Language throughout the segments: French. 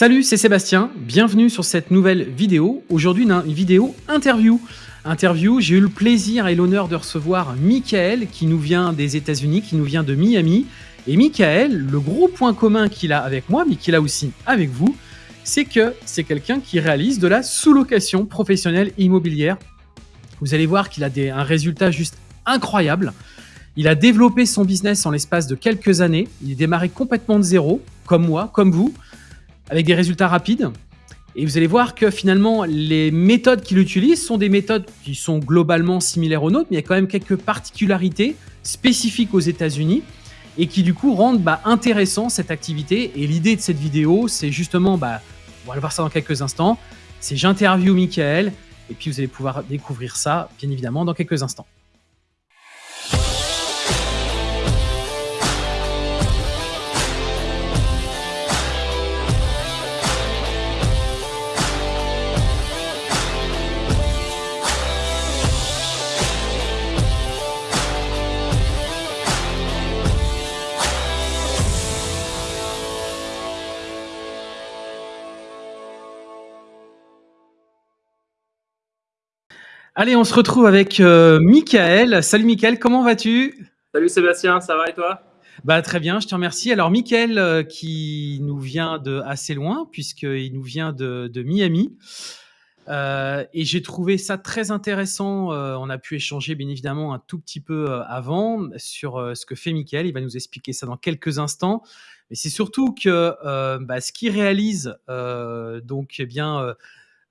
Salut, c'est Sébastien. Bienvenue sur cette nouvelle vidéo. Aujourd'hui, une, vidéo interview. Interview, j'ai eu le plaisir et l'honneur de recevoir Michael qui nous vient des États-Unis, qui nous vient de Miami. Et Michael, le gros point commun qu'il a avec moi, mais qu'il a aussi avec vous, c'est que c'est quelqu'un qui réalise de la sous-location professionnelle immobilière. Vous allez voir qu'il a un résultat juste incroyable. Il a développé son business en l'espace de quelques années. Il est démarré complètement de zéro, comme moi, comme vous avec des résultats rapides. Et vous allez voir que finalement, les méthodes qu'il utilise sont des méthodes qui sont globalement similaires aux nôtres, mais il y a quand même quelques particularités spécifiques aux États-Unis et qui du coup rendent bah, intéressant cette activité. Et l'idée de cette vidéo, c'est justement, bah, on va voir ça dans quelques instants, c'est j'interview Michael et puis vous allez pouvoir découvrir ça, bien évidemment, dans quelques instants. Allez, on se retrouve avec euh, Michael. Salut Michael, comment vas-tu? Salut Sébastien, ça va et toi? Bah, Très bien, je te remercie. Alors Michael, euh, qui nous vient de assez loin, puisqu'il nous vient de, de Miami. Euh, et j'ai trouvé ça très intéressant. Euh, on a pu échanger bien évidemment un tout petit peu avant sur ce que fait Michael. Il va nous expliquer ça dans quelques instants. Mais c'est surtout que bah, ce qu'il réalise, donc eh bien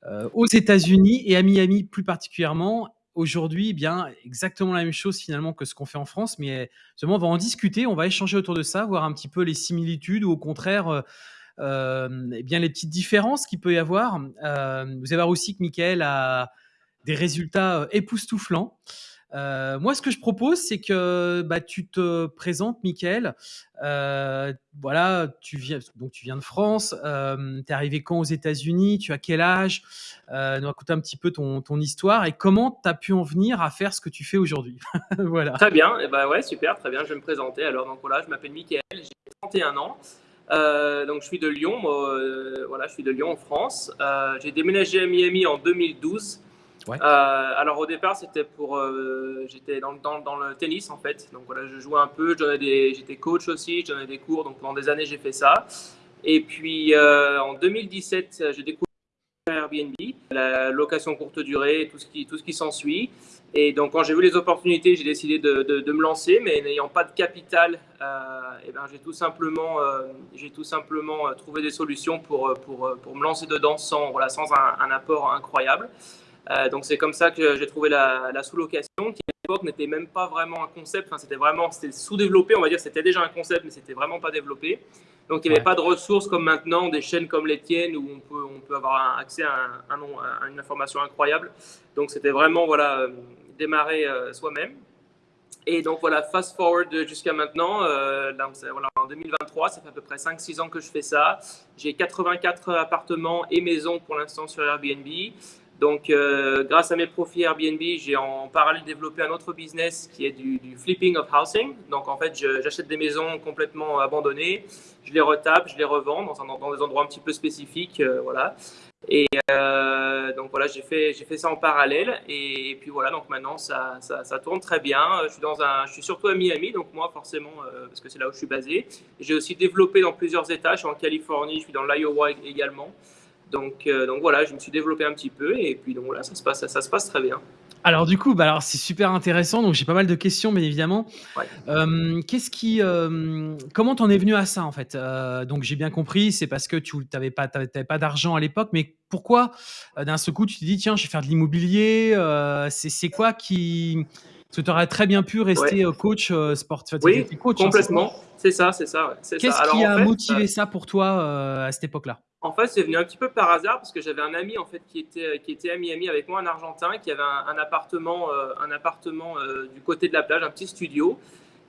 euh, aux États-Unis et à Miami plus particulièrement. Aujourd'hui, eh bien exactement la même chose finalement que ce qu'on fait en France, mais justement, on va en discuter, on va échanger autour de ça, voir un petit peu les similitudes ou au contraire, euh, euh, eh bien les petites différences qu'il peut y avoir. Vous allez voir aussi que Michael a des résultats époustouflants. Euh, moi, ce que je propose, c'est que bah, tu te présentes, Michael. Euh, voilà, tu viens, donc tu viens de France. Euh, tu es arrivé quand aux États-Unis Tu as quel âge? Euh, Nous raconter un petit peu ton, histoire et comment tu as pu en venir à faire ce que tu fais aujourd'hui? Très bien. Eh ben ouais, super, très bien. Je vais me présenter. Alors, donc voilà, je m'appelle Michael. J'ai 31 ans. Donc je suis de Lyon, voilà, je suis de Lyon en France. J'ai déménagé à Miami en 2012 Euh, alors au départ, c'était pour, euh, j'étais dans, le tennis en fait. Donc voilà, je jouais un peu, j'étais coach aussi, je donnais des cours. Donc pendant des années, j'ai fait ça. Et puis euh, en 2017, j'ai découvert Airbnb, la location courte durée, tout ce qui, qui s'ensuit. Et donc quand j'ai vu les opportunités, j'ai décidé de, de, me lancer, mais n'ayant pas de capital, euh, et ben j'ai tout simplement, tout simplement trouvé des solutions pour, pour, pour me lancer dedans sans, voilà, sans un apport incroyable. Euh, donc c'est comme ça que j'ai trouvé la, la sous-location, qui à l'époque n'était même pas vraiment un concept, enfin, c'était vraiment sous-développé, on va dire, c'était déjà un concept, mais c'était vraiment pas développé. Donc il n'y avait ouais. pas de ressources comme maintenant, des chaînes comme les tiennes, où on peut, on peut avoir un accès à, un, un, à, une information incroyable. Donc c'était vraiment voilà, euh, démarrer euh, soi-même. Et donc voilà, fast forward jusqu'à maintenant, euh, là, voilà, en 2023, ça fait à peu près 5-6 ans que je fais ça. J'ai 84 appartements et maisons pour l'instant sur Airbnb. Donc, euh, grâce à mes profits Airbnb, j'ai en parallèle développé un autre business qui est du, flipping of housing. Donc, en fait, j'achète des maisons complètement abandonnées, je les retape, je les revends dans, des endroits un petit peu spécifiques, euh, voilà. Et euh, donc voilà, j'ai fait, j'ai fait ça en parallèle. Et, puis voilà, donc maintenant ça, ça, tourne très bien. Je suis, dans un, je suis surtout à Miami, donc moi forcément, parce que c'est là où je suis basé. J'ai aussi développé dans plusieurs États. Je suis en Californie, je suis dans l'Iowa également. Donc, euh, donc voilà, je me suis développé un petit peu et puis donc voilà, ça se passe, ça, ça se passe très bien. Alors du coup, bah alors c'est super intéressant. Donc j'ai pas mal de questions, bien évidemment. Ouais. Euh, Qu'est-ce qui, euh, comment t'en es venu à ça en fait? Euh, Donc j'ai bien compris, c'est parce que tu t'avais pas, pas d'argent à l'époque, mais pourquoi d'un seul coup tu te dis tiens, je vais faire de l'immobilier C'est quoi qui parce que tu aurais très bien pu rester ouais. coach sportif. Oui, coach, complètement. Hein, c'est ça, c'est ça. Ouais. Qu'est-ce qui a en fait, motivé ça pour toi à cette époque-là? En fait, c'est venu un petit peu par hasard parce que j'avais un ami en fait qui était qui était à Miami avec moi, un Argentin, qui avait un, un appartement euh, un appartement euh, du côté de la plage, un petit studio,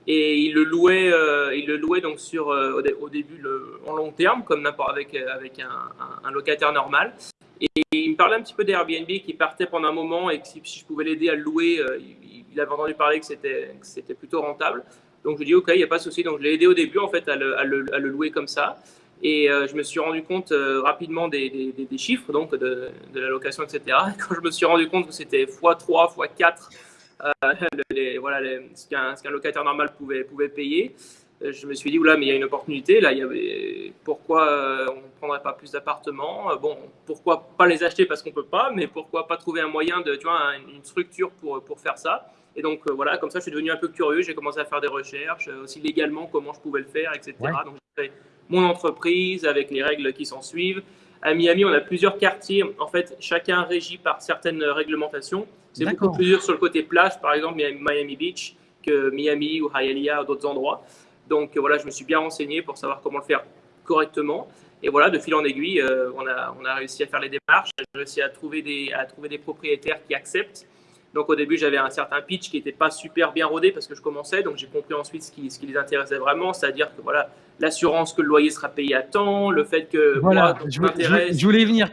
et il le louait euh, il le louait donc sur au, dé, au, début le, en long terme comme n'importe avec avec un, un, un, locataire normal. Et il me parlait un petit peu d'Airbnb qui partait pendant un moment et que si, si je pouvais l'aider à le louer, il, avait entendu parler que c'était plutôt rentable. Donc je lui ai dit ok, il n'y a pas de souci. Donc je l'ai aidé au début en fait à le, à le, à le louer comme ça. Et euh, je me suis rendu compte euh, rapidement des, des, chiffres, donc de, de, la location, etc. Quand je me suis rendu compte que c'était x3, x4, les, voilà, ce qu'un locataire normal pouvait, pouvait payer, je me suis dit, oula, mais il y a une opportunité. Là, il y avait, pourquoi on ne prendrait pas plus d'appartements Bon, pourquoi pas les acheter parce qu'on ne peut pas, mais pourquoi pas trouver un moyen, de, tu vois, une structure pour, pour faire ça et donc euh, voilà, comme ça, je suis devenu un peu curieux. J'ai commencé à faire des recherches, euh, aussi légalement comment je pouvais le faire, etc. Donc j'ai fait mon entreprise avec les règles qui s'en suivent. À Miami, on a plusieurs quartiers. En fait, chacun régi par certaines réglementations. C'est beaucoup plus dur sur le côté plage, par exemple Miami Beach, que Miami ou Hialeah ou d'autres endroits. Donc voilà, je me suis bien renseigné pour savoir comment le faire correctement. Et voilà, de fil en aiguille, euh, on, a, on a réussi à faire les démarches, j'ai réussi à trouver des, à trouver des propriétaires qui acceptent donc au début, j'avais un certain pitch qui n'était pas super bien rodé parce que je commençais. Donc j'ai compris ensuite ce qui, ce qui les intéressait vraiment, c'est-à-dire que voilà, l'assurance que le loyer sera payé à temps, le fait que voilà, moi, je, je, je, voulais venir.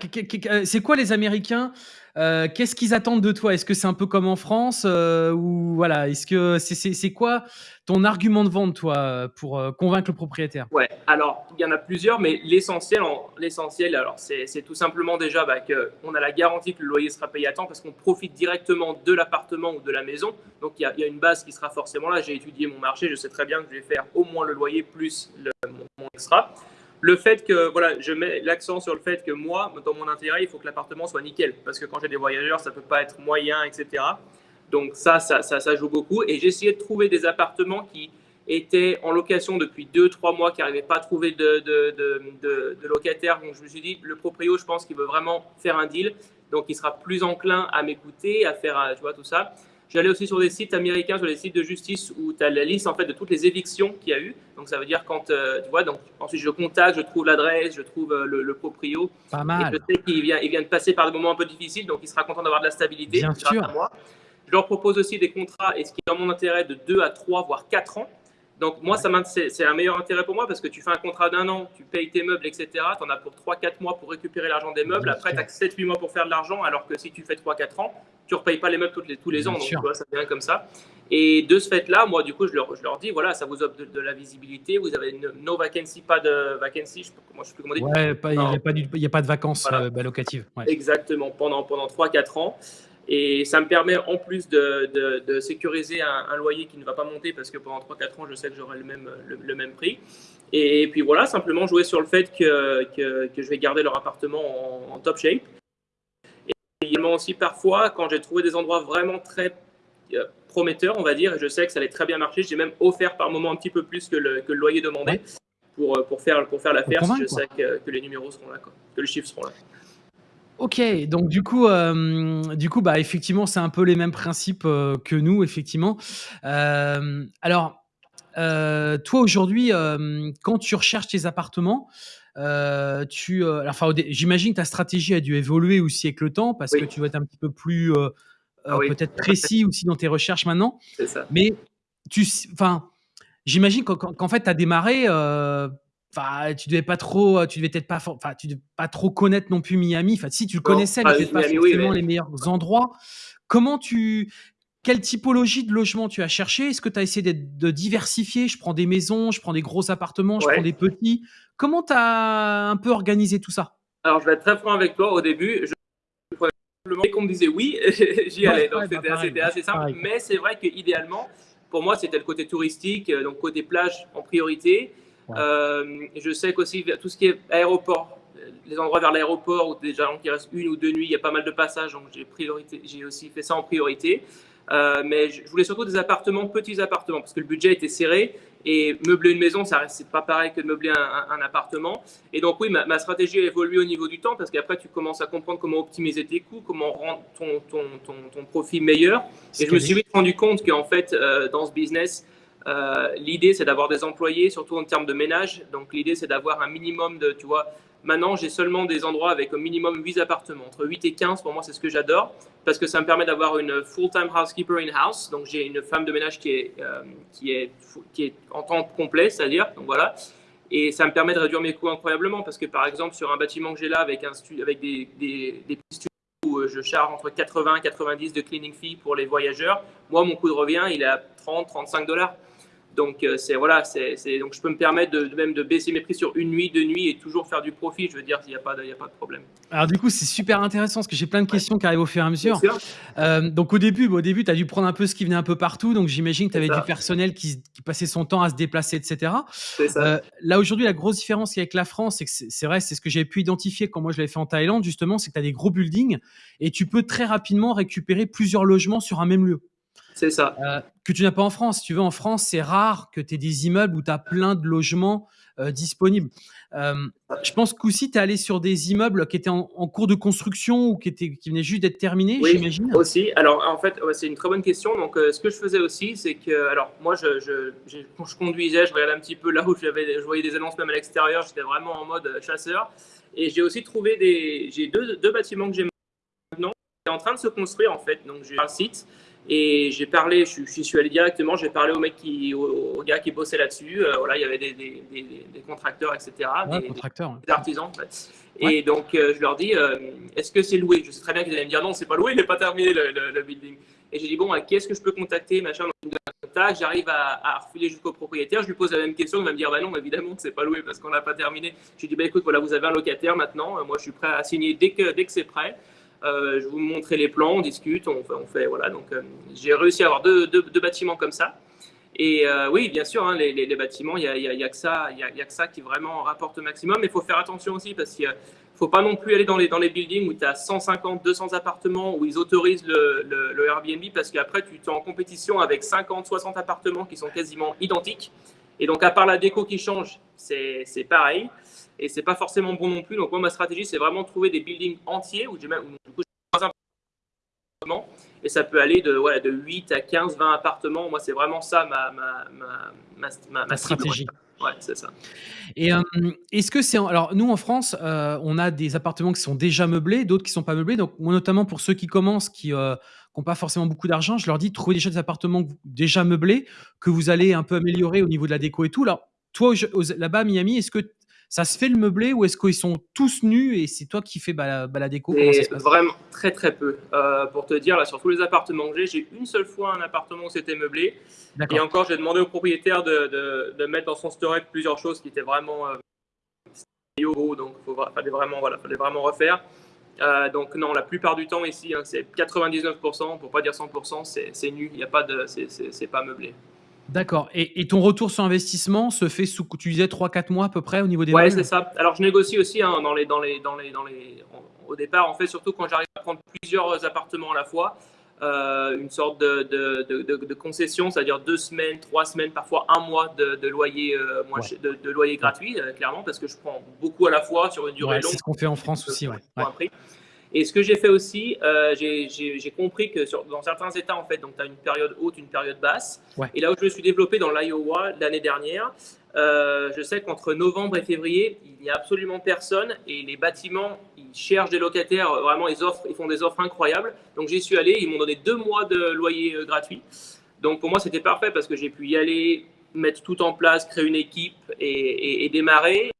C'est quoi les Américains euh, Qu'est-ce qu'ils attendent de toi? Est-ce que c'est un peu comme en France euh, ou voilà Est-ce que c'est quoi ton argument de vente, toi, pour euh, convaincre le propriétaire? Ouais, alors il y en a plusieurs, mais l'essentiel, l'essentiel, alors c'est tout simplement déjà bah, qu'on a la garantie que le loyer sera payé à temps parce qu'on profite directement de l'appartement ou de la maison. Donc il y, a une base qui sera forcément là. J'ai étudié mon marché, je sais très bien que je vais faire au moins le loyer plus mon, extra. Le fait que, voilà, je mets l'accent sur le fait que moi, dans mon intérêt, il faut que l'appartement soit nickel. Parce que quand j'ai des voyageurs, ça peut pas être moyen, etc. Donc ça, ça, ça, joue beaucoup. Et j'ai essayé de trouver des appartements qui étaient en location depuis 2-3 mois, qui n'arrivaient pas à trouver de, de, de, locataires. Donc je me suis dit, le proprio, je pense qu'il veut vraiment faire un deal. Donc il sera plus enclin à m'écouter, à faire tu vois, tout ça. J'allais aussi sur des sites américains, sur des sites de justice où tu as la liste en fait de toutes les évictions qu'il y a eu. Donc ça veut dire quand euh, tu vois, donc ensuite je contacte, je trouve l'adresse, je trouve euh, le, proprio. Pas mal. Et je sais qu'il vient, il vient de passer par des moments un peu difficiles, donc il sera content d'avoir de la stabilité. Bien sûr. À moi. Je leur propose aussi des contrats, et ce qui est dans mon intérêt, de 2 à 3, voire 4 ans. Donc moi, c'est un meilleur intérêt pour moi parce que tu fais un contrat d'un an, tu payes tes meubles, etc. Tu en as pour 3-4 mois pour récupérer l'argent des meubles. Après, tu as 7-8 mois pour faire de l'argent, alors que si tu fais 3-4 ans, tu ne repayes pas les meubles tous les, tous les ans. Donc, tu vois, ça devient comme ça. Et de ce fait-là, moi, du coup, je leur, je leur dis, voilà, ça vous offre de, la visibilité. Vous avez no vacancy, pas de vacancy. Je, moi, je sais plus comment dire. Ouais, il n'y a, a, pas de vacances euh, bah, locatives. Exactement, pendant, pendant 3-4 ans. Et ça me permet en plus de, de, sécuriser un, loyer qui ne va pas monter parce que pendant 3-4 ans, je sais que j'aurai le même, le, même prix. Et puis voilà, simplement jouer sur le fait que, que, que je vais garder leur appartement en, top shape. Et également aussi parfois, quand j'ai trouvé des endroits vraiment très euh, prometteurs, on va dire, et je sais que ça allait très bien marcher, j'ai même offert par moment un petit peu plus que le, que le loyer demandé pour, pour, faire, pour faire l'affaire si je sais que, que, les numéros seront là, quoi, que les chiffres seront là. Ok, donc du coup, euh, du coup, bah effectivement, c'est un peu les mêmes principes euh, que nous, effectivement. Euh, alors, toi aujourd'hui, quand tu recherches tes appartements, tu, enfin, j'imagine que ta stratégie a dû évoluer aussi avec le temps parce que tu vas être un petit peu plus ah peut-être précis aussi dans tes recherches maintenant. C'est ça. Mais tu, enfin, j'imagine qu'en fait, tu as démarré Enfin, tu devais pas trop, tu devais peut-être pas, enfin, tu devais pas trop connaître non plus Miami. Enfin, si tu le connaissais, mais peut-être pas forcément les meilleurs endroits. Comment tu, quelle typologie de logement tu as cherché? Est-ce que tu as essayé de diversifier? Je prends des maisons, je prends des gros appartements, je prends des petits. Comment tu as un peu organisé tout ça? Alors, je vais être très franc avec toi. Au début, je qu'on me disait oui, j'y allais. donc, c'était bah, assez, simple. Mais c'est vrai qu'idéalement, pour moi, c'était le côté touristique, euh, donc côté plage en priorité. Euh, je sais qu'aussi tout ce qui est aéroport, les endroits vers l'aéroport où déjà qui reste une ou deux nuits, il y a pas mal de passages, donc j'ai aussi fait ça en priorité. Euh, mais je voulais surtout des appartements, petits appartements, parce que le budget était serré et meubler une maison, ça c'est pas pareil que de meubler un, appartement. Et donc oui, ma, stratégie a évolué au niveau du temps, parce qu'après tu commences à comprendre comment optimiser tes coûts, comment rendre ton, ton, ton, ton profit meilleur. Et je me suis vite rendu compte qu'en fait, euh, dans ce business, euh, l'idée, c'est d'avoir des employés, surtout en termes de ménage. Donc, l'idée, c'est d'avoir un minimum de, tu vois, maintenant, j'ai seulement des endroits avec au minimum 8 appartements. Entre 8 et 15, pour moi, c'est ce que j'adore, parce que ça me permet d'avoir une full-time housekeeper in-house. Donc, j'ai une femme de ménage qui est, euh, qui est, qui est en temps complet, c'est-à-dire, donc voilà. Et ça me permet de réduire mes coûts incroyablement, parce que par exemple, sur un bâtiment que j'ai là, avec, un avec des, des, des petits studios où euh, je charge entre 80 et 90 de cleaning fee pour les voyageurs, moi, mon coût de revient, il est à 30, 35 dollars. Donc, euh, c'est voilà, c'est donc je peux me permettre de, même de baisser mes prix sur une nuit, deux nuits et toujours faire du profit. Je veux dire, il n'y a, pas de, a pas de problème. Alors, du coup, c'est super intéressant parce que j'ai plein de questions qui arrivent au fur et à mesure. Euh, donc, au début, au début tu as dû prendre un peu ce qui venait un peu partout. Donc, j'imagine que tu avais du personnel qui, passait son temps à se déplacer, etc. Ça. Euh, là, aujourd'hui, la grosse différence avec la France, c'est que c'est vrai, c'est ce que j'ai pu identifier quand moi je l'avais fait en Thaïlande, justement, c'est que tu as des gros buildings et tu peux très rapidement récupérer plusieurs logements sur un même lieu. C'est ça. Euh, que tu n'as pas en France. tu veux, en France, c'est rare que tu aies des immeubles où tu as plein de logements euh, disponibles. Euh, je pense qu'aussi, tu es allé sur des immeubles qui étaient en, cours de construction ou qui, étaient, qui venaient juste d'être terminés, oui, j'imagine. aussi. Alors, en fait, c'est une très bonne question. Donc, ce que je faisais aussi, c'est que, alors, moi, je, je, quand je conduisais, je regardais un petit peu là où je voyais des annonces même à l'extérieur. J'étais vraiment en mode chasseur. Et j'ai aussi trouvé des. J'ai deux, deux bâtiments que j'ai maintenant qui sont en train de se construire, en fait. Donc, j'ai un site. Et j'ai parlé, je, je, suis allé directement, j'ai parlé au mec qui, au, gars qui bossait là-dessus. Euh, voilà, il y avait des, des, des, contracteurs, etc. des, contracteurs, des, artisans. En fait. Et donc, euh, je leur dis, euh, est-ce que c'est loué? Je sais très bien qu'ils allaient me dire non, c'est pas loué, il n'est pas terminé le, le, building. Et j'ai dit, bon, qui est-ce que je peux contacter machin, J'arrive à, à, refiler jusqu'au propriétaire. Je lui pose la même question. Il va me dire, bah non, évidemment que c'est pas loué parce qu'on n'a pas terminé. J'ai dit, bah écoute, voilà, vous avez un locataire maintenant. Moi, je suis prêt à signer dès que, dès que c'est prêt. Euh, je vous montrer les plans, on discute, on fait, voilà. Donc, euh, j'ai réussi à avoir deux, bâtiments comme ça. Et euh, oui, bien sûr, hein, les, bâtiments, il n'y a, y a, que ça, il y a, que ça qui vraiment rapporte au maximum. Mais il faut faire attention aussi parce qu'il ne faut pas non plus aller dans les, buildings où tu as 150, 200 appartements, où ils autorisent le Airbnb parce qu'après, tu es en compétition avec 50, 60 appartements qui sont quasiment identiques. Et donc, à part la déco qui change, c'est pareil et c'est pas forcément bon non plus. Donc moi ma stratégie c'est vraiment de trouver des buildings entiers où j'ai même du coup et ça peut aller de ouais, de 8 à 15 20 appartements. Moi c'est vraiment ça ma ma ma, ma, stratégie. Ouais, c'est ça. Et euh, est-ce que c'est alors nous en France, euh, on a des appartements qui sont déjà meublés, d'autres qui sont pas meublés. Donc moi notamment pour ceux qui commencent, qui n'ont euh, pas forcément beaucoup d'argent, je leur dis de trouver déjà des appartements déjà meublés que vous allez un peu améliorer au niveau de la déco et tout. Alors toi là-bas à Miami, est-ce que ça se fait le meublé ou est-ce qu'ils sont tous nus et c'est toi qui fais bah, la déco? Vraiment très très peu. Euh, pour te dire, là, sur tous les appartements que j'ai, j'ai une seule fois un appartement où c'était meublé. Et encore, j'ai demandé au propriétaire de, de, mettre dans son storage plusieurs choses qui étaient vraiment euh, donc il fallait vraiment, voilà, fallait vraiment refaire. Euh, donc non, la plupart du temps ici, hein, c'est 99%, pour pas dire 100%, c'est nu, il y a pas de, c'est pas meublé. D'accord. Et, ton retour sur investissement se fait sous, tu disais 3-4 mois à peu près au niveau des Ouais, c'est ça. Alors, je négocie aussi hein, dans les, dans les, dans les, dans les, au départ, en fait, surtout quand j'arrive à prendre plusieurs appartements à la fois, euh, une sorte de, de, de, concession, c'est-à-dire deux semaines, trois semaines, parfois un mois de, loyer, euh, de, loyer gratuit, euh, clairement, parce que je prends beaucoup à la fois sur une durée longue. C'est ce qu'on fait en France aussi, ouais. Et ce que j'ai fait aussi, euh, j'ai compris que sur, dans certains États, en fait, donc tu as une période haute, une période basse. Et là où je me suis développé dans l'Iowa l'année dernière, euh, je sais qu'entre novembre et février, il n'y a absolument personne et les bâtiments, ils cherchent des locataires, vraiment, ils, offrent, ils font des offres incroyables. Donc j'y suis allé, ils m'ont donné deux mois de loyer euh, gratuit. Donc pour moi, c'était parfait parce que j'ai pu y aller, mettre tout en place, créer une équipe et, et, et démarrer.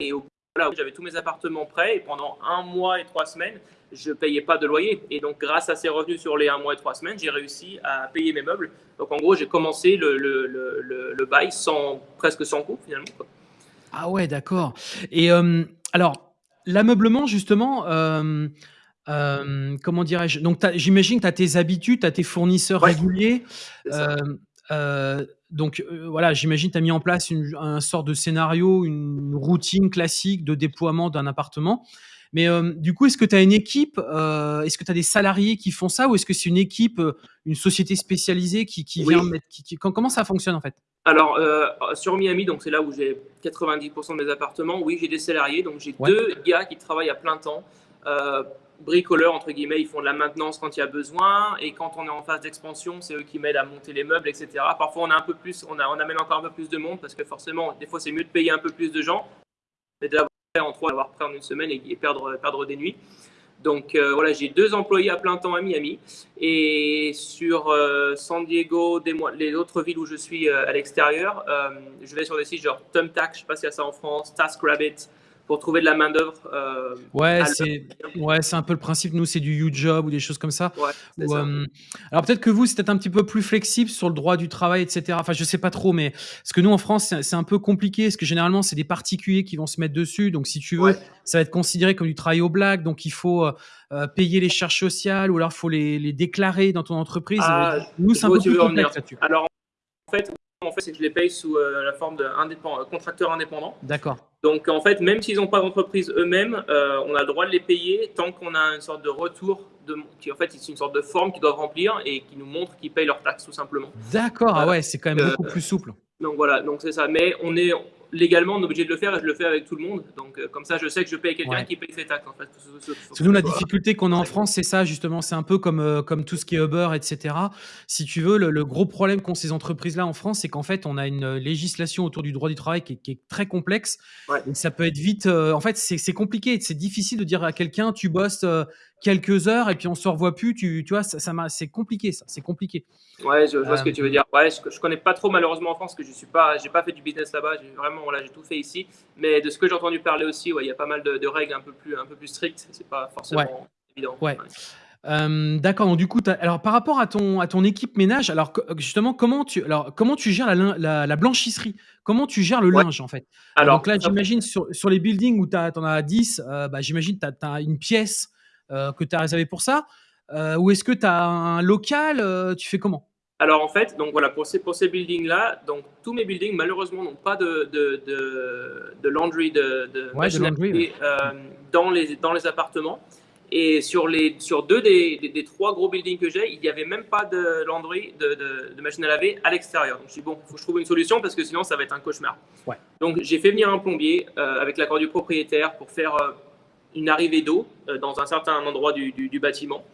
Et au Là j'avais tous mes appartements prêts et pendant un mois et trois semaines, je payais pas de loyer. Et donc, grâce à ces revenus sur les un mois et trois semaines, j'ai réussi à payer mes meubles. Donc, en gros, j'ai commencé le, le, le, le, bail sans, presque sans coût finalement. Ah ouais, d'accord. Et euh, alors, l'ameublement, justement, euh, euh, comment dirais-je? Donc, j'imagine que tu as tes habitudes, tu as tes fournisseurs réguliers. Donc euh, voilà, j'imagine tu as mis en place une, un sort de scénario, une routine classique de déploiement d'un appartement. Mais euh, du coup, est-ce que tu as une équipe euh, Est-ce que tu as des salariés qui font ça Ou est-ce que c'est une équipe, une société spécialisée qui, qui vient mettre. Qui, comment ça fonctionne en fait? Alors, sur Miami, donc c'est là où j'ai 90% de mes appartements, oui, j'ai des salariés. Donc j'ai deux gars qui travaillent à plein temps bricoleurs, entre guillemets, ils font de la maintenance quand il y a besoin. Et quand on est en phase d'expansion, c'est eux qui m'aident à monter les meubles, etc. Parfois, on a un peu plus, on, a, on amène encore un peu plus de monde parce que forcément, des fois, c'est mieux de payer un peu plus de gens, mais d'avoir en trois, d'avoir près en une semaine et, perdre, perdre des nuits. Donc euh, voilà, j'ai deux employés à plein temps à Miami. Et sur euh, San Diego, des, les autres villes où je suis euh, à l'extérieur, je vais sur des sites genre Thumbtack, je ne sais pas s'il y a ça en France, TaskRabbit, pour trouver de la main-d'œuvre. Euh, ouais, c'est ouais, un peu le principe. Nous, c'est du YouJob ou des choses comme ça. Ouais, ça. Euh, alors peut-être que vous, c'est peut-être un petit peu plus flexible sur le droit du travail, etc. Enfin, je sais pas trop, mais parce que nous, en France, c'est un peu compliqué, parce que généralement, c'est des particuliers qui vont se mettre dessus. Donc, si tu veux, ça va être considéré comme du travail au black. Donc, il faut euh, payer les charges sociales ou alors faut les, les, déclarer dans ton entreprise. Ah, nous, c'est un peu plus complexe là-dessus. Alors, en fait, en fait, c'est que je les paye sous la forme de contracteur indépendant. D'accord. Donc en fait, même s'ils n'ont pas d'entreprise eux-mêmes, euh, on a le droit de les payer tant qu'on a une sorte de retour, de, qui en fait c'est une sorte de forme qu'ils doivent remplir et qui nous montre qu'ils payent leurs taxes tout simplement. D'accord, ah ouais, c'est quand même beaucoup plus souple. Donc voilà, donc c'est ça. Mais on est, légalement, on est obligé de le faire et je le fais avec tout le monde. Donc, euh, comme ça, je sais que je paye quelqu'un qui paye ses taxes. En fait. C'est nous, la difficulté qu'on a en France, c'est ça, justement. C'est un peu comme, euh, comme tout ce qui est Uber, etc. Si tu veux, le, gros problème qu'ont ces entreprises-là en France, c'est qu'en fait, on a une législation autour du droit du travail qui est, très complexe. Et ça peut être vite. Euh, en fait, c'est compliqué. C'est difficile de dire à quelqu'un, tu bosses quelques heures et puis on se revoit plus. Tu, tu vois, ça, ça c'est compliqué, ça. C'est compliqué. Ouais, je, vois ce que tu veux dire. Ouais, je, je connais pas trop malheureusement en France, que je suis pas, j'ai pas fait du business là-bas. Vraiment, voilà, j'ai tout fait ici. Mais de ce que j'ai entendu parler aussi, ouais, il y a pas mal de, règles un peu plus, un peu plus strictes. C'est pas forcément évident. Ouais. Euh, d'accord. Donc du coup, alors par rapport à ton à ton équipe ménage, alors justement, comment tu alors comment tu gères la, la, blanchisserie? Comment tu gères le linge en fait? Alors donc là, j'imagine sur, sur les buildings où tu en as 10, euh, bah, j'imagine tu as, une pièce euh, que tu as réservée pour ça. ou est-ce que tu as un local Tu fais comment? Alors en fait, donc voilà, pour ces, pour ces buildings-là, donc tous mes buildings malheureusement n'ont pas de, de, de, laundry, de, de, euh, dans, les, dans les appartements. Et sur, les, sur deux des, des, trois gros buildings que j'ai, il n'y avait même pas de laundry, de, de, machine à laver à l'extérieur. Donc je dis bon, il faut que je trouve une solution parce que sinon ça va être un cauchemar. Ouais. Donc j'ai fait venir un plombier euh, avec l'accord du propriétaire pour faire euh, une arrivée d'eau dans un certain endroit du, du, du bâtiment.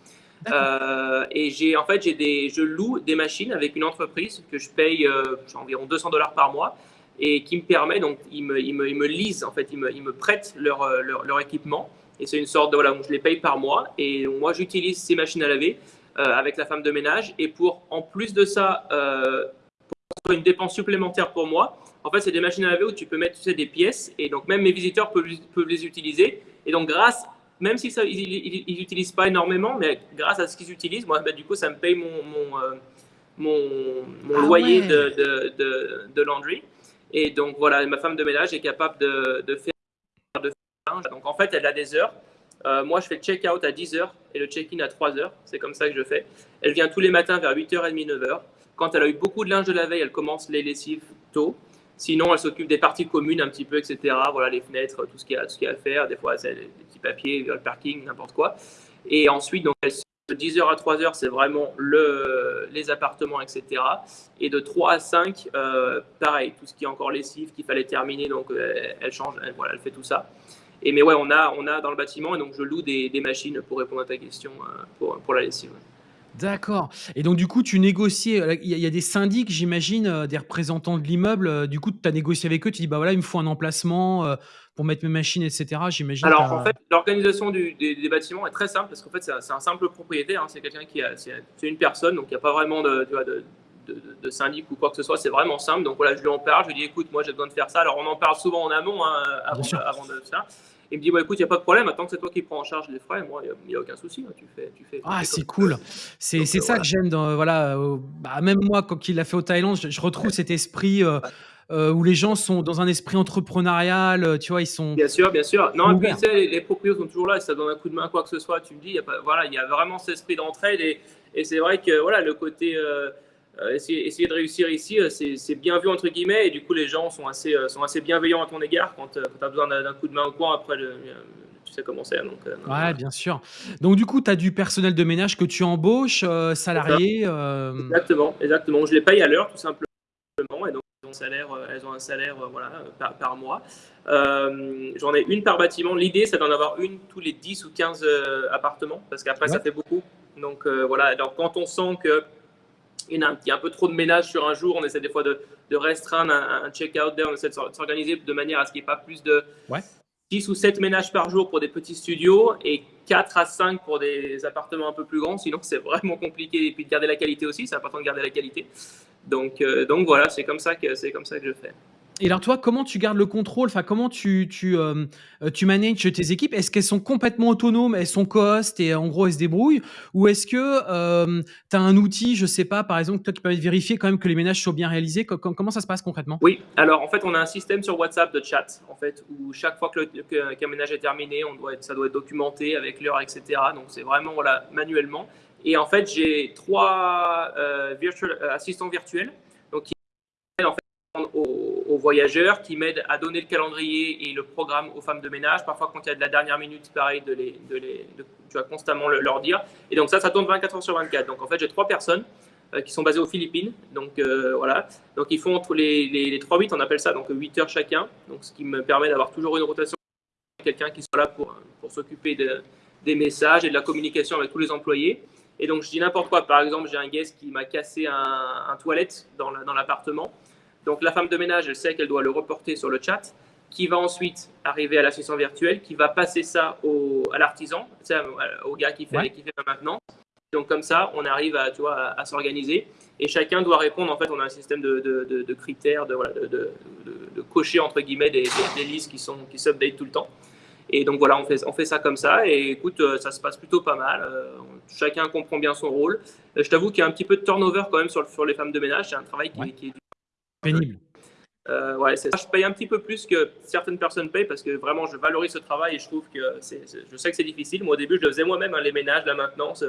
Euh, et j'ai en fait j'ai des je loue des machines avec une entreprise que je paye euh, environ 200 dollars par mois et qui me permet donc ils me, ils me, ils me lisent en fait ils me, ils me prêtent leur, euh, leur, leur, équipement. Et c'est une sorte de voilà donc je les paye par mois et moi j'utilise ces machines à laver avec la femme de ménage. Et pour en plus de ça pour une dépense supplémentaire pour moi en fait c'est des machines à laver où tu peux mettre tu sais, des pièces. Et donc même mes visiteurs peuvent, peuvent les utiliser et donc grâce même si ça, ils n'utilisent pas énormément, mais grâce à ce qu'ils utilisent, moi, bah, du coup, ça me paye mon, mon, euh, mon, ah loyer de, de, de, laundry. Et donc, voilà, ma femme de ménage est capable de, de faire de linge. Donc, en fait, elle a des heures. Euh, moi, je fais le check-out à 10 heures et le check-in à 3 heures. C'est comme ça que je fais. Elle vient tous les matins vers 8h30, 9h. Quand elle a eu beaucoup de linge de la veille, elle commence les lessives tôt. Sinon, elle s'occupe des parties communes un petit peu, etc. Voilà, les fenêtres, tout ce qu'il y a, tout ce qu'il y a à faire. Des fois, c'est des petits papiers, le parking, n'importe quoi. Et ensuite, donc, de 10h à 3h, c'est vraiment le, les appartements, etc. Et de 3 à 5, euh, pareil, tout ce qui est encore lessive, qu'il fallait terminer, donc euh, elle change, elle, voilà, elle fait tout ça. Et mais ouais, on a, on a dans le bâtiment, et donc je loue des, machines pour répondre à ta question euh, pour la lessive. D'accord. Et donc, du coup, tu négocies. Euh, il y, a des syndics, j'imagine, euh, des représentants de l'immeuble. Euh, du coup, tu as négocié avec eux. Tu dis, bah voilà, il me faut un emplacement pour mettre mes machines, etc. J'imagine. Alors, en fait, l'organisation des, bâtiments est très simple parce qu'en fait, c'est un, simple propriétaire. Hein. c'est quelqu'un qui a. C'est une personne, donc il n'y a pas vraiment de, de, syndic ou quoi que ce soit. C'est vraiment simple. Donc voilà, je lui en parle. Je lui dis, écoute, moi, j'ai besoin de faire ça. Alors, on en parle souvent en amont hein, avant, avant, de ça. Il me dit, bah, écoute, il n'y a pas de problème, attends que c'est toi qui prends en charge les frais, moi, il n'y a, aucun souci, hein, tu fais. Tu fais ah, c'est cool. C'est ça voilà. que j'aime. Voilà, bah, même moi, quand il l'a fait au Thaïlande, je, retrouve cet esprit. Euh, euh, où les gens sont dans un esprit entrepreneurial, euh, tu vois, ils sont. Bien sûr, bien sûr. Non, et puis, tu sais, les, les, propriétaires sont toujours là, ça donne un coup de main, quoi que ce soit, tu me dis, il y a, pas, voilà, il y a vraiment cet esprit d'entraide et, et c'est vrai que, voilà, le côté. Euh, essayer, essayer, de réussir ici, euh, c'est bien vu entre guillemets, et du coup les gens sont assez, euh, sont assez bienveillants à ton égard quand, tu as besoin d'un coup de main au coin après tu sais comment c'est. Donc, ouais, bien sûr. Donc, du coup, tu as du personnel de ménage que tu embauches, salarié Exactement, exactement. Je les paye à l'heure, tout simplement. Et donc, elles ont un salaire, elles ont un salaire voilà, par, mois. J'en ai une par bâtiment. L'idée, c'est d'en avoir une tous les 10 ou 15 appartements, parce qu'après, ça fait beaucoup. Donc, voilà. Alors, quand on sent que il y a un, peu trop de ménage sur un jour. On essaie des fois de, restreindre un, check-out On essaie de s'organiser de manière à ce qu'il n'y ait pas plus de 6 ou 7 ménages par jour pour des petits studios et 4 à 5 pour des appartements un peu plus grands. Sinon, c'est vraiment compliqué. Et puis de garder la qualité aussi. C'est important de garder la qualité. Donc, euh, donc voilà, c'est comme, ça que, comme ça que je fais. Et alors toi, comment tu gardes le contrôle? Enfin, comment tu tu, heu, tu manages tes équipes? Est-ce qu'elles sont complètement autonomes, elles sont co-host et en gros, elles se débrouillent? Ou est-ce que, hem, tu as un outil, je sais pas, par exemple, toi qui permet de vérifier quand même que les ménages soient bien réalisés? Co com comment ça se passe concrètement? Oui, alors en fait, on a un système sur WhatsApp de chat, en fait, où chaque fois le que qu'un ménage est terminé, on doit être ça doit être documenté avec l'heure et cetera. Donc c'est vraiment, voilà, manuellement et en fait, j'ai 3, heu, virtual assistants virtuels, donc qui en fait voyageurs, qui m'aident à donner le calendrier et le programme aux femmes de ménage. Parfois, quand il y a de la dernière minute, pareil, tu vas constamment le, leur dire. Et donc ça, ça tourne 24 heures sur 24. Donc en fait, j'ai trois personnes euh, qui sont basées aux Philippines. Donc euh, voilà. Donc ils font entre les, les, les 3-8, on appelle ça, donc 8 heures chacun. Donc ce qui me permet d'avoir toujours une rotation, quelqu'un qui soit là pour, pour s'occuper de, des messages et de la communication avec tous les employés. Et donc je dis n'importe quoi. Par exemple, j'ai un guest qui m'a cassé un, toilette dans l'appartement. Donc la femme de ménage, elle sait qu'elle doit le reporter sur le chat, qui va ensuite arriver à l'assistant virtuel, qui va passer ça au, à l'artisan, au gars qui fait, ouais. qui fait maintenant. Donc comme ça, on arrive à, tu vois, à, à s'organiser. Et chacun doit répondre, en fait, on a un système de, de, de, de critères, de, cocher, entre guillemets, des, des, des listes qui sont qui s'update tout le temps. Et donc voilà, on fait, on fait ça comme ça. Et écoute, euh, ça se passe plutôt pas mal. Euh, chacun comprend bien son rôle. Euh, je t'avoue qu'il y a un petit peu de turnover quand même sur, sur les femmes de ménage. C'est un travail qui, ouais. qui est Euh. Je paye un petit peu plus que certaines personnes payent parce que vraiment, je valorise ce travail et je trouve que c'est, je sais que c'est difficile. Moi, au début, je faisais moi-même, hein, les ménages, la maintenance.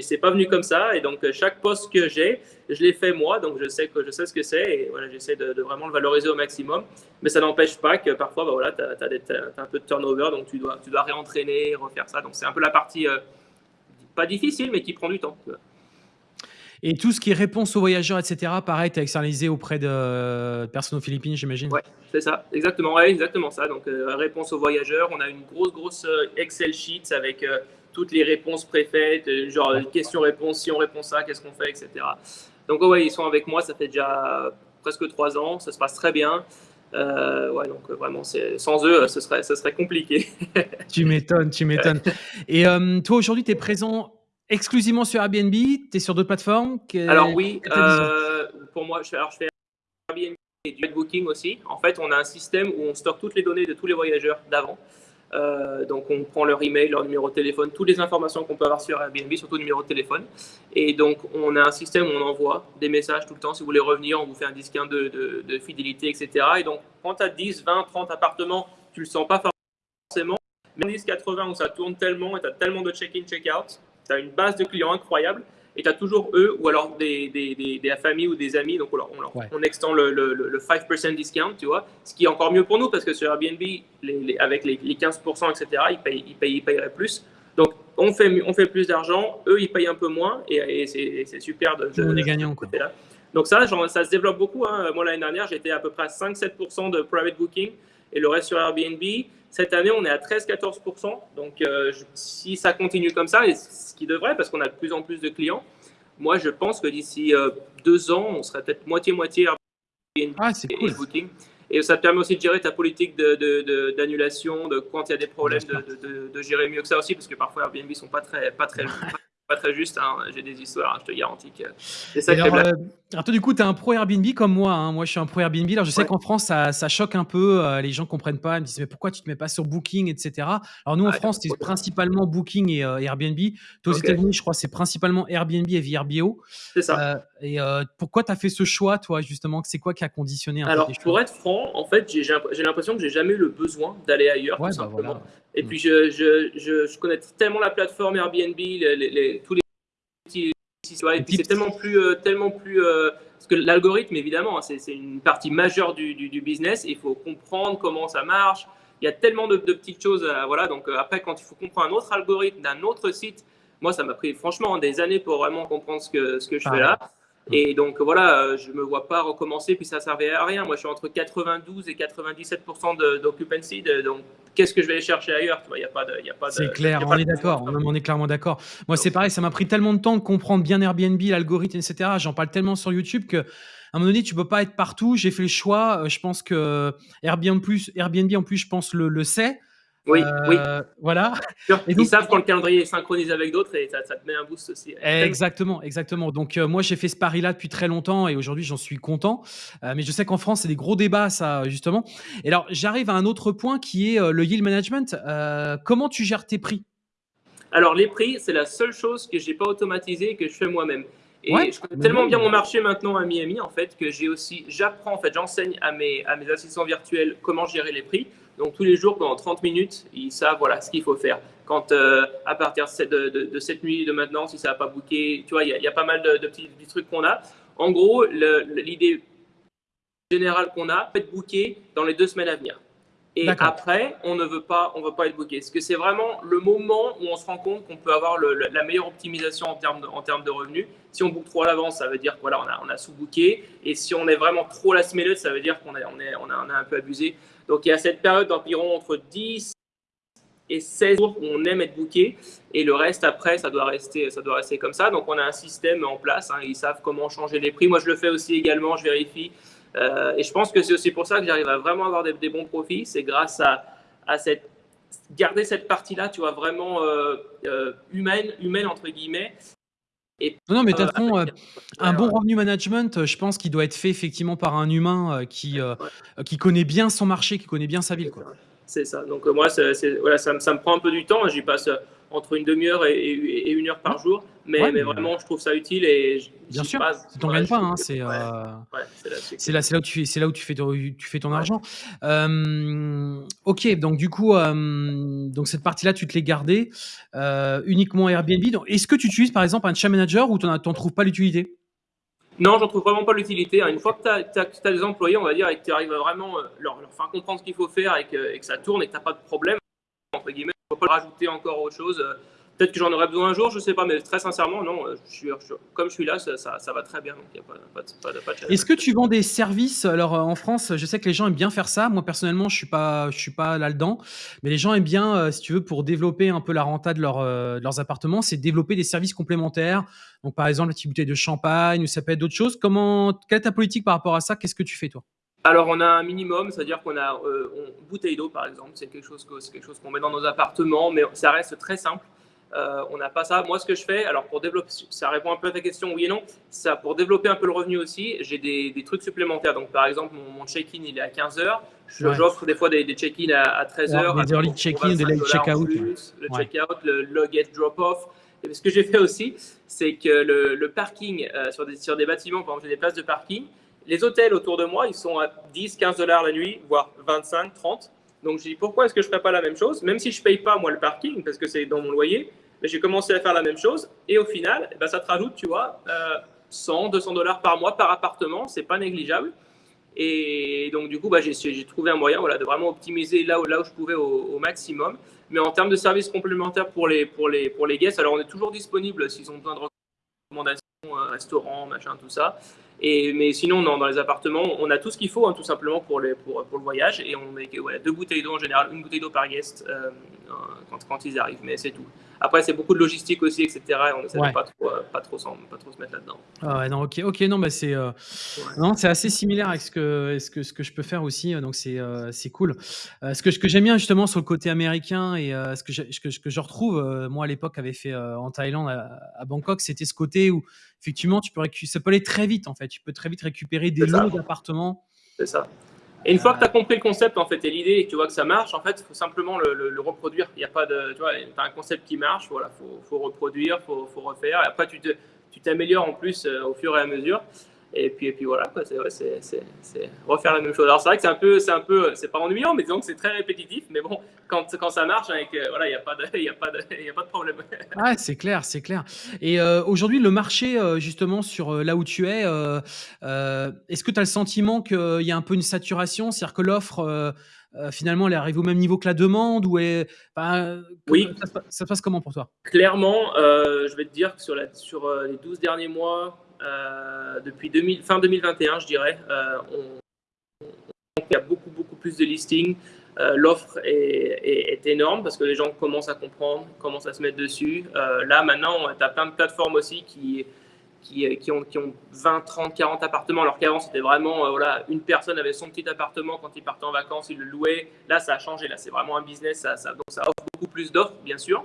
C'est pas venu comme ça. Et donc, chaque poste que j'ai, je l'ai fait moi. Donc, je sais, que, je sais ce que c'est et voilà, j'essaie de, vraiment le valoriser au maximum. Mais ça n'empêche pas que parfois, bah, voilà, tu as, as, un peu de turnover. Donc, tu dois, tu dois réentraîner, refaire ça. Donc, c'est un peu la partie euh, pas difficile, mais qui prend du temps. Et tout ce qui est réponse aux voyageurs, etc., pareil, tu as externalisé auprès de personnes aux Philippines, j'imagine Ouais, c'est ça, exactement, ouais, exactement ça. Donc, euh, réponse aux voyageurs, on a une grosse, grosse euh, Excel sheet avec euh, toutes les réponses préfaites, euh, genre question-réponse, si on répond ça, qu'est-ce qu'on fait, etc. Donc, ouais, ils sont avec moi, ça fait déjà presque trois ans, ça se passe très bien. Euh, ouais, donc vraiment, sans eux, ce serait, ce serait compliqué. tu m'étonnes, tu m'étonnes. Et euh, toi, aujourd'hui, tu es présent exclusivement sur Airbnb Tu es sur d'autres plateformes Alors oui, euh, pour moi, je fais, alors je fais Airbnb et du booking aussi. En fait, on a un système où on stocke toutes les données de tous les voyageurs d'avant. Euh, donc on prend leur email, leur numéro de téléphone, toutes les informations qu'on peut avoir sur Airbnb, surtout numéro de téléphone. Et donc on a un système où on envoie des messages tout le temps. Si vous voulez revenir, on vous fait un de, de, de fidélité, etc. Et donc quand tu as 10, 20, 30 appartements, tu le sens pas forcément. Mais 10, 80 où ça tourne tellement et tu as tellement de check-in, check-out, tu as une base de clients incroyable et tu as toujours eux ou alors des, des, des, des, familles ou des amis. Donc, on, on, ouais. on extend le, le, le, 5% discount, tu vois, ce qui est encore mieux pour nous parce que sur Airbnb, les, les, avec les, les, 15%, etc., ils, payent, ils, payent, ils payeraient plus. Donc, on fait, on fait plus d'argent, eux, ils payent un peu moins et, et c'est super de, de, on est gagnant, quoi. Là. Donc, ça, genre, ça se développe beaucoup. Hein. Moi, l'année dernière, j'étais à peu près à 5-7% de private booking et le reste sur Airbnb. Cette année, on est à 13-14%. Donc, euh, si ça continue comme ça, et ce qui devrait, parce qu'on a de plus en plus de clients, moi, je pense que d'ici euh, deux ans, on serait peut-être moitié-moitié Airbnb ah, cool. et Booking. Et ça te permet aussi de gérer ta politique d'annulation, de, de, de, quand il y a des problèmes, de, gérer mieux que ça aussi, parce que parfois Airbnb ne sont pas très, pas très, pas très juste. Hein. J'ai des histoires, je te garantis que c'est ça alors, toi, du coup, tu es un pro Airbnb comme moi. Hein. Moi, je suis un pro Airbnb. Alors, je sais ouais. qu'en France, ça, ça, choque un peu. Euh, les gens ne comprennent pas. Ils me disent, mais pourquoi tu ne te mets pas sur Booking, etc. Alors, nous, en ah, France, c'est principalement Booking et euh, Airbnb. Toi, aux. États-Unis, je crois c'est principalement Airbnb et VRBO. C'est ça. Euh, et pourquoi tu as fait ce choix, toi, justement? C'est quoi qui a conditionné un Alors, pour être franc, en fait, j'ai l'impression que j'ai jamais eu le besoin d'aller ailleurs, ouais, tout bah, simplement. voilà. Et puis, je, je, je, je, connais tellement la plateforme Airbnb, les, les, les, tous les et puis c'est tellement plus, euh, tellement plus euh, parce que l'algorithme évidemment hein, c'est une partie majeure du, du, du business. il faut comprendre comment ça marche. Il y a tellement de, de petites choses. À, voilà donc euh, après quand il faut comprendre un autre algorithme d'un autre site, moi ça m'a pris franchement des années pour vraiment comprendre ce que ce que je ah, fais là. Et donc voilà, je me vois pas recommencer, puis ça servait à rien. Moi, je suis entre 92 et 97% d'occupancy, donc qu'est-ce que je vais aller chercher ailleurs Il y a pas de, y a pas. C'est clair, on est d'accord. On, est clairement d'accord. Moi, c'est pareil, ça m'a pris tellement de temps de comprendre bien Airbnb, l'algorithme, etc. J'en parle tellement sur YouTube que. À un moment donné, tu peux pas être partout. J'ai fait le choix. Je pense que Airbnb en plus, Airbnb en plus, je pense le, le sait. Oui, oui. Voilà. Et Ils savent quand le calendrier est synchronisé avec d'autres et ça, te met un boost aussi. Exactement, exactement. Donc moi j'ai fait ce pari-là depuis très longtemps et aujourd'hui j'en suis content. mais je sais qu'en France c'est des gros débats ça justement. Et alors j'arrive à un autre point qui est le yield management. comment tu gères tes prix? Alors les prix c'est la seule chose que j'ai pas automatisé et que je fais moi-même. Et je connais tellement bien mon marché maintenant à Miami en fait que j'ai aussi, j'apprends en fait, j'enseigne à mes, à mes assistants virtuels comment gérer les prix. Donc tous les jours pendant 30 minutes, ils savent voilà ce qu'il faut faire. Quand euh, à partir de, de, cette nuit de maintenant, si ça n'a pas booké, tu vois, il y, a pas mal de, petits, trucs qu'on a. En gros, l'idée générale qu'on a, être booké dans les deux semaines à venir. Et après, on ne veut pas, on veut pas être booké. Parce que c'est vraiment le moment où on se rend compte qu'on peut avoir la meilleure optimisation en termes de, en termes de revenus? Si on book trop à l'avance, ça veut dire qu'on voilà, on a, a sous-booké. Et si on est vraiment trop la semaine, ça veut dire qu'on on est, on, a, un peu abusé. Donc il y a cette période d'environ entre 10 et 16 jours où on aime être booké. Et le reste, après, ça doit rester, ça doit rester comme ça. Donc on a un système en place. Hein. ils savent comment changer les prix. Moi, je le fais aussi également. Je vérifie. Euh, et je pense que c'est aussi pour ça que j'arrive à vraiment avoir des, bons profits. C'est grâce à, à, cette, garder cette partie-là, tu vois, vraiment euh, euh, humaine, humaine, entre guillemets. Et, non, mais de toute façon, un bon revenu management, je pense qu'il doit être fait effectivement par un humain qui, qui connaît bien son marché, qui connaît bien sa ville. C'est ça. Donc moi, voilà, ça, ça, me prend un peu du temps. J'y passe entre une demi-heure et, une heure par jour. Mais, mais, vraiment, je trouve ça utile et bien sûr, c'est ton gagne pas. Hein, c'est euh, là, là où tu c'est là où tu fais tu fais ton argent. Euh, ok, donc du coup, euh, donc cette partie-là, tu te l'es gardée uniquement Airbnb. Est-ce que tu utilises par exemple un chat manager ou tu n'en trouves pas l'utilité? Non, j'en trouve vraiment pas l'utilité. Une fois que tu as, des employés, on va dire, et que tu arrives à vraiment leur, leur, faire comprendre ce qu'il faut faire et que, et que, ça tourne et que tu n'as pas de problème, entre guillemets, ne faut pas rajouter encore autre chose. Peut-être que j'en aurais besoin un jour, je ne sais pas, mais très sincèrement, non, je suis, comme je suis là, ça, ça, va très bien. Est-ce que tu vends des services? Alors en France, je sais que les gens aiment bien faire ça. Moi personnellement, je suis pas, je suis pas là-dedans, mais les gens aiment bien, euh, si tu veux, pour développer un peu la renta de, leur, euh, de leurs appartements, c'est développer des services complémentaires. Donc par exemple, la petite bouteille de champagne, ou ça peut être d'autres choses. Comment, quelle est ta politique par rapport à ça? Qu'est-ce que tu fais toi? Alors, on a un minimum, c'est-à-dire qu'on a euh, bouteille d'eau, par exemple, c'est quelque chose qu'on met dans nos appartements, mais ça reste très simple. Euh, on n'a pas ça. Moi, ce que je fais, alors pour développer, ça répond un peu à ta question, oui et non. Ça, pour développer un peu le revenu aussi, j'ai des, trucs supplémentaires. Donc, par exemple, mon, check-in, il est à 15 heures. J'offre des fois des, check-in à, 13 heures. des early check-in, des late check-out. Le check-out, le log-in drop-off. Ce que j'ai fait aussi, c'est que le, parking euh, sur, des, sur des bâtiments, par exemple, j'ai des places de parking, les hôtels autour de moi, ils sont à 10, 15 dollars la nuit, voire 25, 30. Donc, j'ai dit, pourquoi est-ce que je ne ferais pas la même chose? Même si je ne paye pas, moi, le parking, parce que c'est dans mon loyer, mais j'ai commencé à faire la même chose. Et au final, eh ben, ça te rajoute, tu vois, 100, 200 dollars par mois par appartement. C'est pas négligeable. Et donc, du coup, bah, j'ai trouvé un moyen de vraiment optimiser là où, je pouvais au, maximum. Mais en termes de services complémentaires pour les, pour, les, pour les guests, alors on est toujours disponible s'ils ont besoin de recommandations, euh, restaurants, machin, tout ça. Et, mais sinon, dans les appartements, on a tout ce qu'il faut, hein, tout simplement pour, les, pour, pour, le voyage. Et on met deux bouteilles d'eau en général, une bouteille d'eau par guest euh, quand, quand, ils arrivent. Mais c'est tout. Après, c'est beaucoup de logistique aussi, etc. Et on essaie de pas trop, euh, pas trop, pas trop se mettre là-dedans. Ah ouais, non, ok, ok, non, mais c'est, euh, c'est assez similaire avec ce que, ce que, ce que je peux faire aussi. Donc c'est, c'est cool. ce que, ce que j'aime bien justement sur le côté américain et ce que, je, ce que, que je retrouve, moi à l'époque avait fait en Thaïlande, à, Bangkok, c'était ce côté où effectivement tu peux ça peut aller très vite en fait. Tu peux très vite récupérer des lots d'appartements. C'est ça. Et une fois que tu as compris le concept en fait et l'idée et que tu vois que ça marche, en fait, il faut simplement le, reproduire. Il n'y a pas de, tu vois, as un concept qui marche, voilà, faut, faut reproduire, faut, faut refaire. Et après, tu t'améliores en plus euh, au fur et à mesure. Et puis, et puis voilà, c'est refaire la même chose. Alors c'est vrai que c'est un peu, c'est un peu, c'est pas ennuyant, mais disons que c'est très répétitif. Mais bon, quand, quand ça marche, avec, hein, voilà, il n'y a, pas de, a, a pas de problème. Ah, c'est clair, c'est clair. Et euh, aujourd'hui, le marché, euh, justement, sur euh, là où tu es, est-ce que tu as le sentiment qu'il y a un peu une saturation? C'est-à-dire que l'offre, finalement, elle arrive au même niveau que la demande ou est, Oui. Ça, ça, passe comment pour toi? Clairement, je vais te dire que sur, la, sur les 12 derniers mois, euh, depuis 2000, fin 2021, je dirais. Euh, on, il y a beaucoup, beaucoup plus de listings. Euh, l'offre est, énorme parce que les gens commencent à comprendre, commencent à se mettre dessus. là, maintenant, tu as plein de plateformes aussi qui, qui, ont, qui ont 20, 30, 40 appartements, alors qu'avant, c'était vraiment, voilà, une personne avait son petit appartement, quand il partait en vacances, il le louait. Là, ça a changé, là, c'est vraiment un business, donc ça offre beaucoup plus d'offres, bien sûr.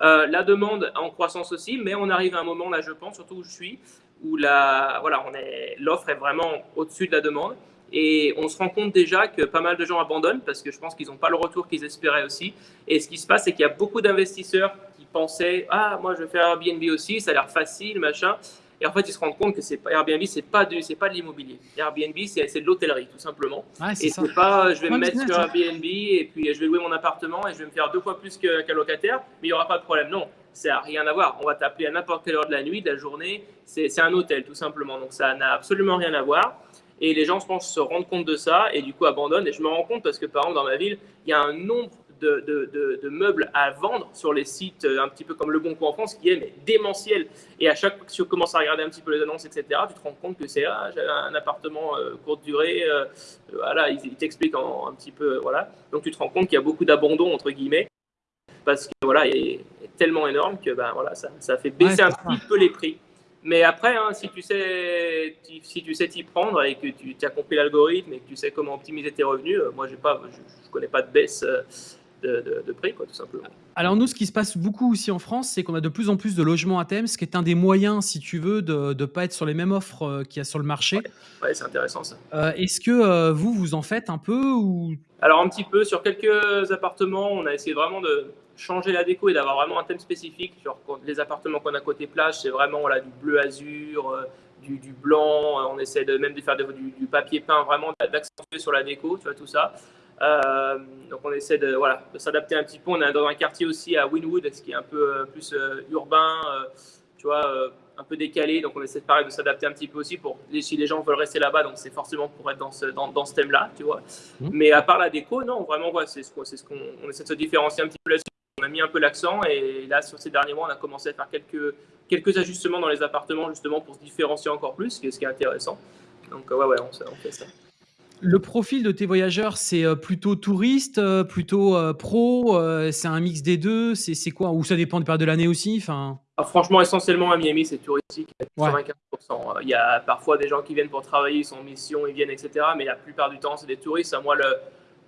la demande en croissance aussi, mais on arrive à un moment, là, je pense, surtout où je suis, où la, voilà, on est, l'offre est vraiment au-dessus de la demande. Et on se rend compte déjà que pas mal de gens abandonnent parce que je pense qu'ils n'ont pas le retour qu'ils espéraient aussi. Et ce qui se passe, c'est qu'il y a beaucoup d'investisseurs qui pensaient Ah, moi, je vais faire Airbnb aussi, ça a l'air facile, machin. Et en fait, ils se rendent compte que c'est Airbnb, c'est pas c'est pas de l'immobilier. Airbnb, c'est de l'hôtellerie, tout simplement. et c'est pas, je vais me mettre sur Airbnb et puis je vais louer mon appartement et je vais me faire deux fois plus qu'un locataire, mais il n'y aura pas de problème. Non, ça n'a rien à voir. On va t'appeler à n'importe quelle heure de la nuit, de la journée. C'est un hôtel, tout simplement. Donc, ça n'a absolument rien à voir. Et les gens, je pense, se rendent compte de ça et du coup abandonnent. Et je me rends compte parce que, par exemple, dans ma ville, il y a un nombre de, meubles à vendre sur les sites euh, un petit peu comme Le Bon Coin en France qui est démentiel. Et à chaque fois que tu commences à regarder un petit peu les annonces, etc., tu te rends compte que c'est ah, un appartement euh, courte durée. Euh, voilà, ils, t'expliquent un petit peu. voilà. Donc tu te rends compte qu'il y a beaucoup d'abandon, entre guillemets, parce que voilà, il est tellement énorme que ben, voilà, ça, ça fait baisser un petit peu les prix. Mais après, hein, si tu sais si tu sais t'y prendre et que tu as compris l'algorithme et que tu sais comment optimiser tes revenus, euh, moi pas, je, ne connais pas de baisse euh, de, de, prix, quoi, tout simplement. Alors nous, ce qui se passe beaucoup aussi en France, c'est qu'on a de plus en plus de logements à thème, ce qui est un des moyens, si tu veux, de ne pas être sur les mêmes offres euh, qu'il y a sur le marché. Ouais, c'est intéressant ça. Est-ce que vous, vous en faites un peu ou... Alors un petit peu, sur quelques appartements, on a essayé vraiment de changer la déco et d'avoir vraiment un thème spécifique. Genre, les appartements qu'on a côté plage, c'est vraiment voilà, du bleu azur, euh, du, du, blanc. Euh, on essaie de, même de faire du, du, papier peint, vraiment d'accentuer sur la déco, tu vois, tout ça. Euh, donc on essaie de, voilà, de s'adapter un petit peu. On est dans un quartier aussi à Winwood, ce qui est un peu plus urbain, tu vois, un peu décalé. Donc on essaie de, pareil, de s'adapter un petit peu aussi pour si les gens veulent rester là-bas. Donc c'est forcément pour être dans ce, dans, dans ce thème-là, tu vois. Mmh. Mais à part la déco, non, vraiment, ouais, c'est ce qu'on on essaie de se différencier un petit peu là-dessus on a mis un peu l'accent et là, sur ces derniers mois, on a commencé à faire quelques, quelques ajustements dans les appartements justement pour se différencier encore plus, ce qui est intéressant. Donc, ouais, ouais, on, fait ça. Le profil de tes voyageurs, c'est euh, plutôt touriste, euh, plutôt euh, pro, c'est un mix des deux, c'est quoi? Ou ça dépend des périodes de l'année aussi enfin... Ah, franchement, essentiellement à Miami, c'est touristique, 95%. Il y a parfois des gens qui viennent pour travailler, ils sont en mission, ils viennent, etc. Mais la plupart du temps, c'est des touristes. Moi, le,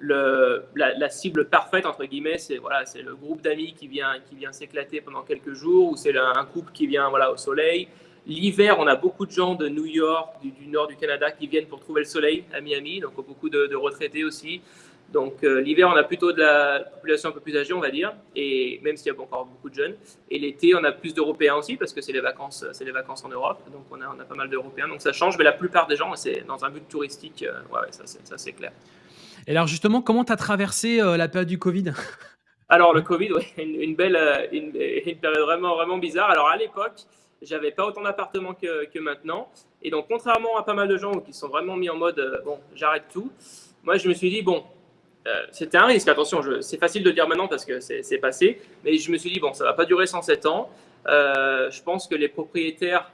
la, cible parfaite, entre guillemets, c'est voilà, le groupe d'amis qui vient, qui vient s'éclater pendant quelques jours, ou c'est un couple qui vient voilà, au soleil. L'hiver, on a beaucoup de gens de New York, du, nord du Canada, qui viennent pour trouver le soleil à Miami, donc beaucoup de, retraités aussi. Donc euh, l'hiver, on a plutôt de la population un peu plus âgée, on va dire, et même s'il y a encore beaucoup de jeunes. Et l'été, on a plus d'Européens aussi, parce que c'est les vacances, les vacances en Europe, donc on a, on a pas mal d'Européens. Donc ça change, mais la plupart des gens, c'est dans un but touristique, euh, ouais, ça c'est clair. Et alors justement, comment tu as traversé euh, la période du Covid? Alors le Covid, oui, une, belle, euh, une, période vraiment, vraiment bizarre. Alors à l'époque, j'avais pas autant d'appartements que, maintenant. Et donc contrairement à pas mal de gens qui sont vraiment mis en mode, euh, bon, j'arrête tout, moi je me suis dit, bon, c'était un risque, attention, c'est facile de dire maintenant parce que c'est passé, mais je me suis dit, bon, ça va pas durer 107 ans. je pense que les propriétaires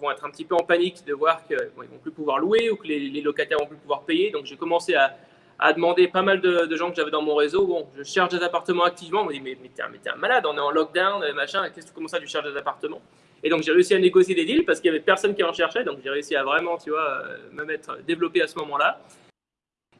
vont être un petit peu en panique de voir qu'ils bon, vont plus pouvoir louer ou que les, les locataires vont plus pouvoir payer. Donc j'ai commencé à, à demander pas mal de, gens que j'avais dans mon réseau. Bon, je cherche des appartements activement. On me dit, mais, mais t'es un, malade, on est en lockdown, machin, qu'est-ce que tu commences à tu cherches des appartements? Et donc, j'ai réussi à négocier des deals parce qu'il y avait personne qui en cherchait. Donc, j'ai réussi à vraiment, tu vois, euh, me mettre développé à ce moment-là.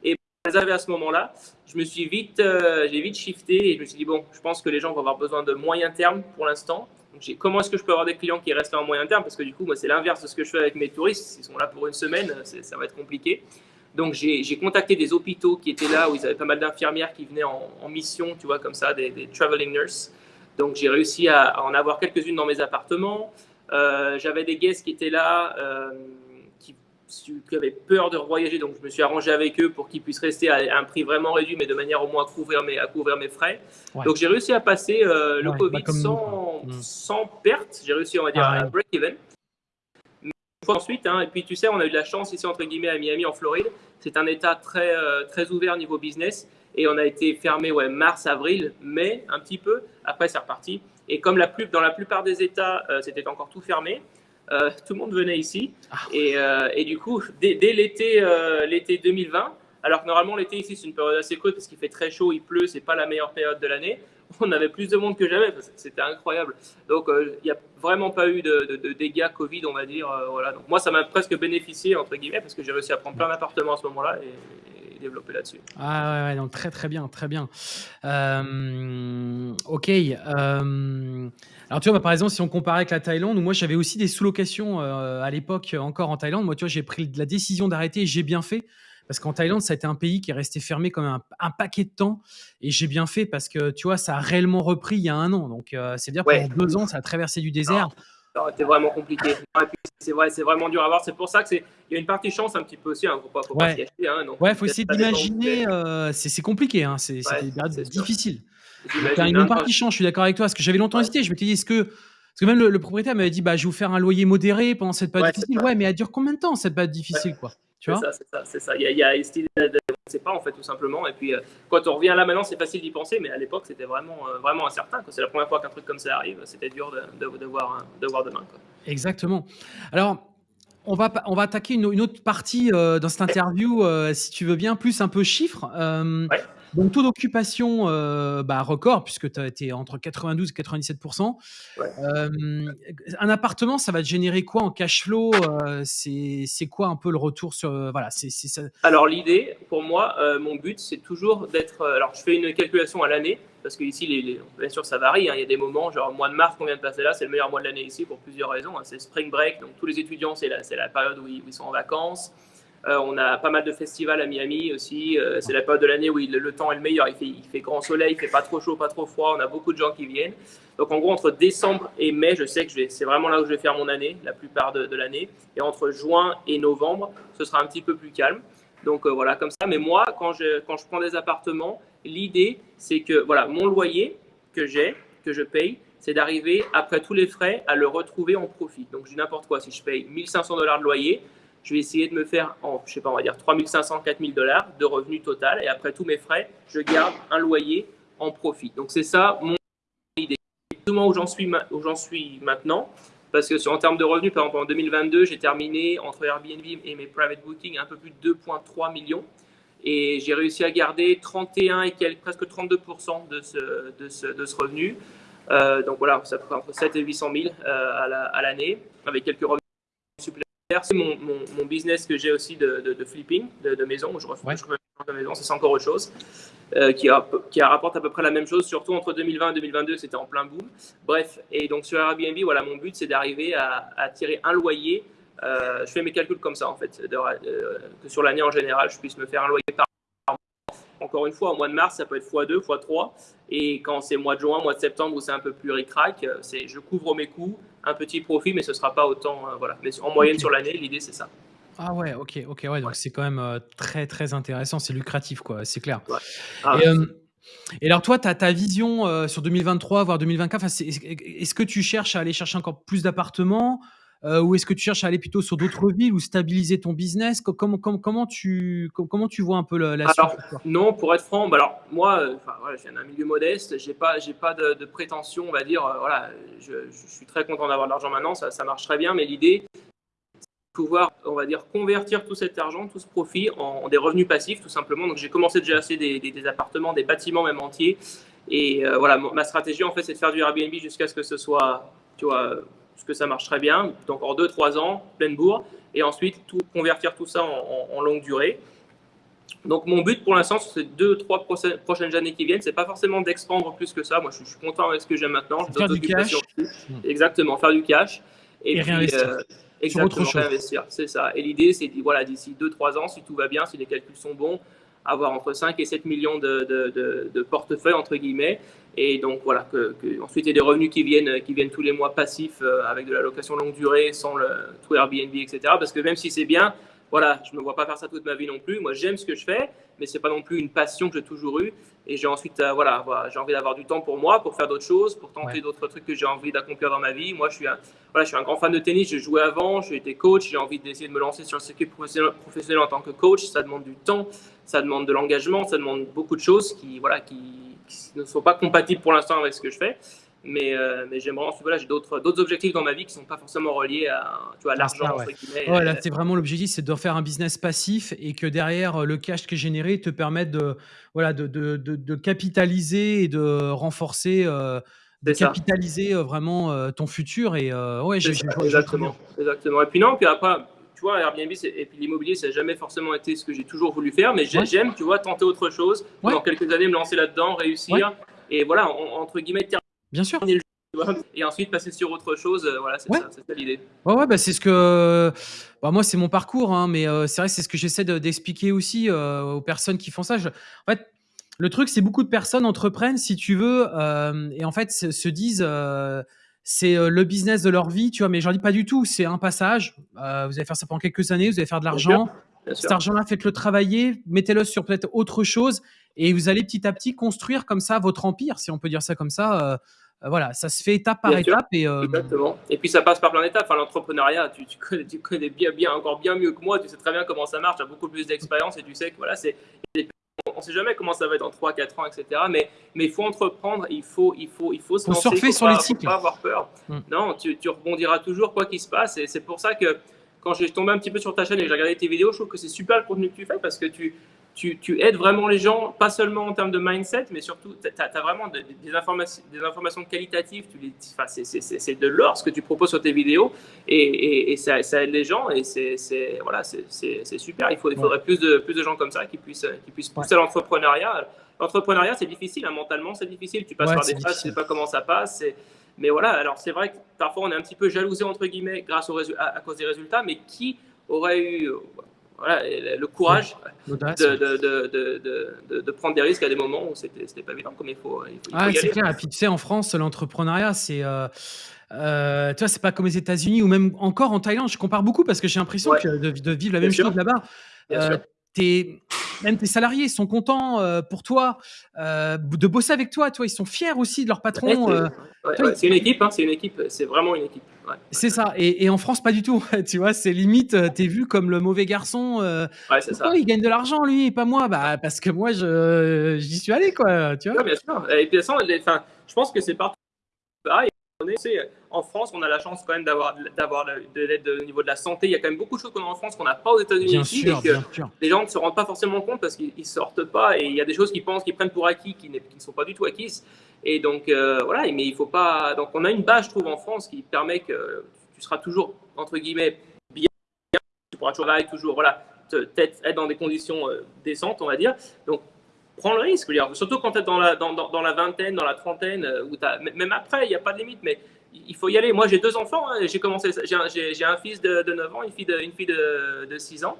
Et à ce moment-là, je me suis vite, euh, j'ai vite shifté et je me suis dit, bon, je pense que les gens vont avoir besoin de moyen terme pour l'instant. Donc, comment est-ce que je peux avoir des clients qui restent en moyen terme? Parce que du coup, moi, c'est l'inverse de ce que je fais avec mes touristes. Ils sont là pour une semaine, ça va être compliqué. Donc j'ai contacté des hôpitaux qui étaient là, où ils avaient pas mal d'infirmières qui venaient en, mission, tu vois, comme ça, des, traveling nurses. Donc j'ai réussi à, en avoir quelques-unes dans mes appartements. Euh, j'avais des guests qui étaient là, euh, qui, avaient peur de voyager, donc je me suis arrangé avec eux pour qu'ils puissent rester à, un prix vraiment réduit, mais de manière au moins à couvrir mes, à couvrir mes frais. Donc j'ai réussi à passer euh, le Covid bah, sans, mm. sans, perte. J'ai réussi, on va dire, à break-even ensuite. Hein, et puis, tu sais, on a eu de la chance ici, entre guillemets, à Miami, en Floride. C'est un État très, euh, très ouvert niveau business. Et on a été fermé ouais, mars, avril, mai, un petit peu. Après, c'est reparti. Et comme la plus, dans la plupart des États, euh, c'était encore tout fermé, euh, tout le monde venait ici. Ah. Et, et, du coup, dès, dès l'été l'été 2020, alors que normalement, l'été ici, c'est une période assez courte parce qu'il fait très chaud, il pleut, c'est pas la meilleure période de l'année on avait plus de monde que jamais. C'était incroyable. Donc, il n'y a vraiment pas eu de, dégâts Covid, on va dire. voilà. Donc, moi, ça m'a presque bénéficié, entre guillemets, parce que j'ai réussi à prendre plein d'appartements à ce moment-là et, développer là-dessus. Ah ouais, donc très très bien, très bien. ok. alors tu vois, bah, par exemple, si on compare avec la Thaïlande, moi j'avais aussi des sous-locations à l'époque encore en Thaïlande. Moi, tu vois, j'ai pris la décision d'arrêter et j'ai bien fait parce qu'en Thaïlande, ça a été un pays qui est resté fermé comme un, paquet de temps. Et j'ai bien fait parce que, tu vois, ça a réellement repris il y a un an. Donc, euh, c'est dire pendant deux ans, ça a traversé du désert. C'était vraiment compliqué. C'est vrai, c'est vraiment dur à voir. C'est pour ça que c'est. Il y a une partie chance un petit peu aussi. Hein, faut pas, faut ouais. pas hein, ouais, faut essayer d'imaginer. Euh, c'est compliqué. Hein, c'est difficile. Il y a une partie chance. Je suis d'accord avec toi. Parce que j'avais longtemps hésité. Je me suis dit, est-ce que parce que même le, propriétaire m'avait dit, bah, je vais vous faire un loyer modéré pendant cette période difficile. Ouais, mais elle dure combien de temps cette période difficile, quoi? C'est ça, c'est ça, c'est ça. Il y a, il y a on ne sait pas en fait tout simplement. Et puis euh, quand on revient là maintenant, c'est facile d'y penser, mais à l'époque c'était vraiment, euh, vraiment incertain. C'est la première fois qu'un truc comme ça arrive, c'était dur de, de, de, voir, de voir demain. Quoi. Exactement. Alors. On va, on va attaquer une, une autre partie euh, dans cette interview, si tu veux bien, plus un peu chiffres. Ouais. Donc, taux d'occupation euh, bah, record, puisque tu as été entre 92 et 97 euh, Un appartement, ça va te générer quoi en cash flow euh, C'est quoi un peu le retour sur. voilà, c'est ça? Alors, l'idée, pour moi, mon but, c'est toujours d'être. alors, je fais une calculation à l'année, parce que ici, les, bien sûr, ça varie. Hein. il y a des moments, genre, mois de mars qu'on vient de passer là, c'est le meilleur mois de l'année ici pour plusieurs raisons. Hein. c'est spring break, donc tous les étudiants, c'est la, la, période où ils sont en vacances. Euh, on a pas mal de festivals à Miami aussi. Euh, c'est la période de l'année où le temps est le meilleur. Il fait, grand soleil, il fait pas trop chaud, pas trop froid. On a beaucoup de gens qui viennent. Donc en gros, entre décembre et mai, je sais que c'est vraiment là où je vais faire mon année, la plupart de, l'année. Et entre juin et novembre, ce sera un petit peu plus calme. Donc euh, voilà, comme ça. Mais moi, quand je, quand je prends des appartements, l'idée, c'est que voilà, mon loyer que j'ai, que je paye, c'est d'arriver, après tous les frais, à le retrouver en profit. Donc je dis n'importe quoi. Si je paye 1500 dollars de loyer, je vais essayer de me faire, en, je sais pas, on va dire 3500, 4000 dollars de revenus total. Et après tous mes frais, je garde un loyer en profit. Donc c'est ça mon idée. Moment où j'en suis, où j'en suis maintenant, parce que en termes de revenus, par exemple en 2022, j'ai terminé entre Airbnb et mes private bookings un peu plus de 2,3 millions. Et j'ai réussi à garder 31 et quelques, presque 32% de ce, revenu. Euh, donc voilà, ça fait entre 7 et 800 000 euh, à l'année, avec quelques revenus c'est mon, mon, business que j'ai aussi de, de, flipping de, de, maison. Je refais, de maison, c'est encore autre chose. Euh, qui, a, qui rapporte à peu près la même chose, surtout entre 2020 et 2022, c'était en plein boom. Bref, et donc sur Airbnb, voilà, mon but, c'est d'arriver à, à, tirer un loyer. Euh, je fais mes calculs comme ça, en fait, euh, que sur l'année en général, je puisse me faire un loyer par. Encore une fois, au mois de mars, ça peut être x2, x3. Et quand c'est mois de juin, mois de septembre, où c'est un peu plus ric-rac, c'est je couvre mes coûts, un petit profit, mais ce ne sera pas autant. Euh, voilà. Mais en moyenne sur l'année, l'idée, c'est ça. Ah ouais, ok, ok, ouais, donc c'est quand même euh, très très intéressant, c'est lucratif, quoi, c'est clair. Ah euh, et, alors toi, tu as ta vision sur 2023, voire 2024, est-ce que tu cherches à aller chercher encore plus d'appartements euh, ou est-ce que tu cherches à aller plutôt sur d'autres villes ou stabiliser ton business? Comment, comment, comment, tu, comment tu vois un peu la, suite Non, pour être franc, bah alors, moi, euh, voilà, je viens d'un milieu modeste, je n'ai pas, pas de, de, prétention, on va dire. Euh, voilà, je, je, suis très content d'avoir de l'argent maintenant, ça, ça marche très bien, mais l'idée, pouvoir, on va dire, convertir tout cet argent, tout ce profit en, des revenus passifs, tout simplement. Donc, j'ai commencé déjà à acheter des, des, appartements, des bâtiments même entiers. Et voilà, ma stratégie, en fait, c'est de faire du Airbnb jusqu'à ce que ce soit, tu vois, parce que ça marche très bien. Donc en 2-3 ans, pleine bourre, et ensuite tout, convertir tout ça en, longue durée. Donc mon but pour l'instant, sur ces 2-3 prochaines années qui viennent, c'est pas forcément d'expandre plus que ça. Moi, je, suis content avec ce que j'ai maintenant. Faire du cash. Exactement, faire du cash. Et, puis, réinvestir. Euh, exactement, réinvestir. C'est ça. Et l'idée, c'est voilà, d'ici 2-3 ans, si tout va bien, si les calculs sont bons, avoir entre 5 et 7 millions de, de, de, portefeuilles, entre guillemets. Et donc voilà, que, ensuite il y a des revenus qui viennent, qui viennent tous les mois passifs euh, avec de la location longue durée, sans le tout Airbnb, etc. Parce que même si c'est bien, voilà, je ne me vois pas faire ça toute ma vie non plus. Moi, j'aime ce que je fais, mais c'est pas non plus une passion que j'ai toujours eue. Et j'ai ensuite, euh, voilà, j'ai envie d'avoir du temps pour moi, pour faire d'autres choses, pour tenter d'autres trucs que j'ai envie d'accomplir dans ma vie. Moi, je suis, un, voilà, je suis un grand fan de tennis. J'ai joué avant, j'ai été coach. J'ai envie d'essayer de me lancer sur le circuit professionnel, professionnel, en tant que coach. Ça demande du temps, ça demande de l'engagement, ça demande beaucoup de choses qui, voilà, qui, qui ne sont pas compatibles pour l'instant avec ce que je fais. Mais, euh, mais j'aimerais ensuite, voilà, j'ai d'autres, d'autres objectifs dans ma vie qui ne sont pas forcément reliés à, tu vois, l'argent, ouais. ouais, là, c'est vraiment l'objectif, c'est de faire un business passif et que derrière, le cash qui est généré te permette de, voilà, de, de, de, capitaliser et de renforcer, euh, de capitaliser vraiment ton futur. Et ouais, j'ai, exactement, exactement. Et puis non, puis après, tu vois, Airbnb et puis l'immobilier, ça n'a jamais forcément été ce que j'ai toujours voulu faire, mais j'aime, tu vois, tenter autre chose, dans quelques années me lancer là-dedans, réussir, et voilà, entre guillemets, Bien sûr. Et ensuite passer sur autre chose, euh, voilà, c'est ça, ça l'idée. Ouais, ouais, bah, c'est ce que. Bah, moi, c'est mon parcours, hein, mais euh, c'est vrai, c'est ce que j'essaie d'expliquer aussi euh, aux personnes qui font ça. En fait, le truc, c'est beaucoup de personnes entreprennent, si tu veux, et en fait, se, disent c'est le business de leur vie, tu vois, mais j'en dis pas du tout. C'est un passage. vous allez faire ça pendant quelques années, vous allez faire de l'argent. Cet argent-là, faites-le travailler, mettez-le sur peut-être autre chose, et vous allez petit à petit construire comme ça votre empire, si on peut dire ça comme ça. Euh, voilà, ça se fait étape par étape. Et, euh, Exactement. Et puis ça passe par plein d'étapes. Enfin, l'entrepreneuriat, tu, tu, connais, tu, connais, bien, bien, encore bien mieux que moi. Tu sais très bien comment ça marche. Tu as beaucoup plus d'expérience et tu sais que voilà, c'est on ne sait jamais comment ça va être dans 3, 4 ans, etc. Mais mais il faut entreprendre, il faut il faut il faut se lancer, surfer sur pas, les cycles. pas avoir peur. Mm. Non, tu, tu, rebondiras toujours quoi qu'il se passe. Et c'est pour ça que quand j'ai tombé un petit peu sur ta chaîne et que j'ai regardé tes vidéos, je trouve que c'est super le contenu que tu fais parce que tu tu, aides vraiment les gens, pas seulement en termes de mindset, mais surtout, tu as, vraiment des, informations, des informations qualitatives. c'est de l'or ce que tu proposes sur tes vidéos et, ça, aide les gens et c'est voilà, super. Il, faut, il faudrait plus de, plus de gens comme ça qui puissent, qui puissent pousser l'entrepreneuriat. L'entrepreneuriat, c'est difficile, hein, mentalement, c'est difficile. Tu passes par des phases, tu sais pas comment ça passe. Mais voilà, alors c'est vrai que parfois on est un petit peu jalousé, entre guillemets, grâce à cause des résultats, mais qui aurait eu voilà, le courage de, de, de, prendre des risques à des moments où c'était pas évident, comme il faut, il faut, ah, c'est clair. Et puis tu sais, en France, l'entrepreneuriat, c'est. Euh, euh, tu vois, c'est pas comme les États-Unis ou même encore en Thaïlande. Je compare beaucoup parce que j'ai l'impression de, vivre la même chose là-bas. Euh, même tes salariés sont contents euh, pour toi euh, de bosser avec toi. Toi, ils sont fiers aussi de leur patron. Euh, c'est une équipe, hein, c'est une équipe, c'est vraiment une équipe. C'est ça. Et, en France, pas du tout. tu vois, c'est limite, t'es vu comme le mauvais garçon. ouais, c'est ça. Il gagne de l'argent, lui, et pas moi? Bah, parce que moi, j'y suis allé, quoi. Tu vois. bien sûr. Et puis, je pense que c'est partout pareil en France, on a la chance quand même d'avoir de l'aide au niveau de la santé. Il y a quand même beaucoup de choses qu'on a en France qu'on n'a pas aux États-Unis ici. et que les gens ne se rendent pas forcément compte parce qu'ils ne sortent pas. Et il y a des choses qu'ils pensent, qu'ils prennent pour acquis, qui, ne sont pas du tout acquises. Et donc, euh, voilà, mais il faut pas. Donc, on a une base, je trouve, en France qui permet que tu seras toujours, entre guillemets, bien. Tu pourras toujours travailler, toujours, voilà, être dans des conditions euh, décentes, on va dire. Donc, prends le risque. Surtout quand tu es dans la, dans, dans, la vingtaine, dans la trentaine, euh, as, même après, il n'y a pas de limite, mais il faut y aller. Moi, j'ai deux enfants. Hein, j'ai commencé, j'ai un, un, fils de, de, 9 ans, une fille de, fille de, de 6 ans.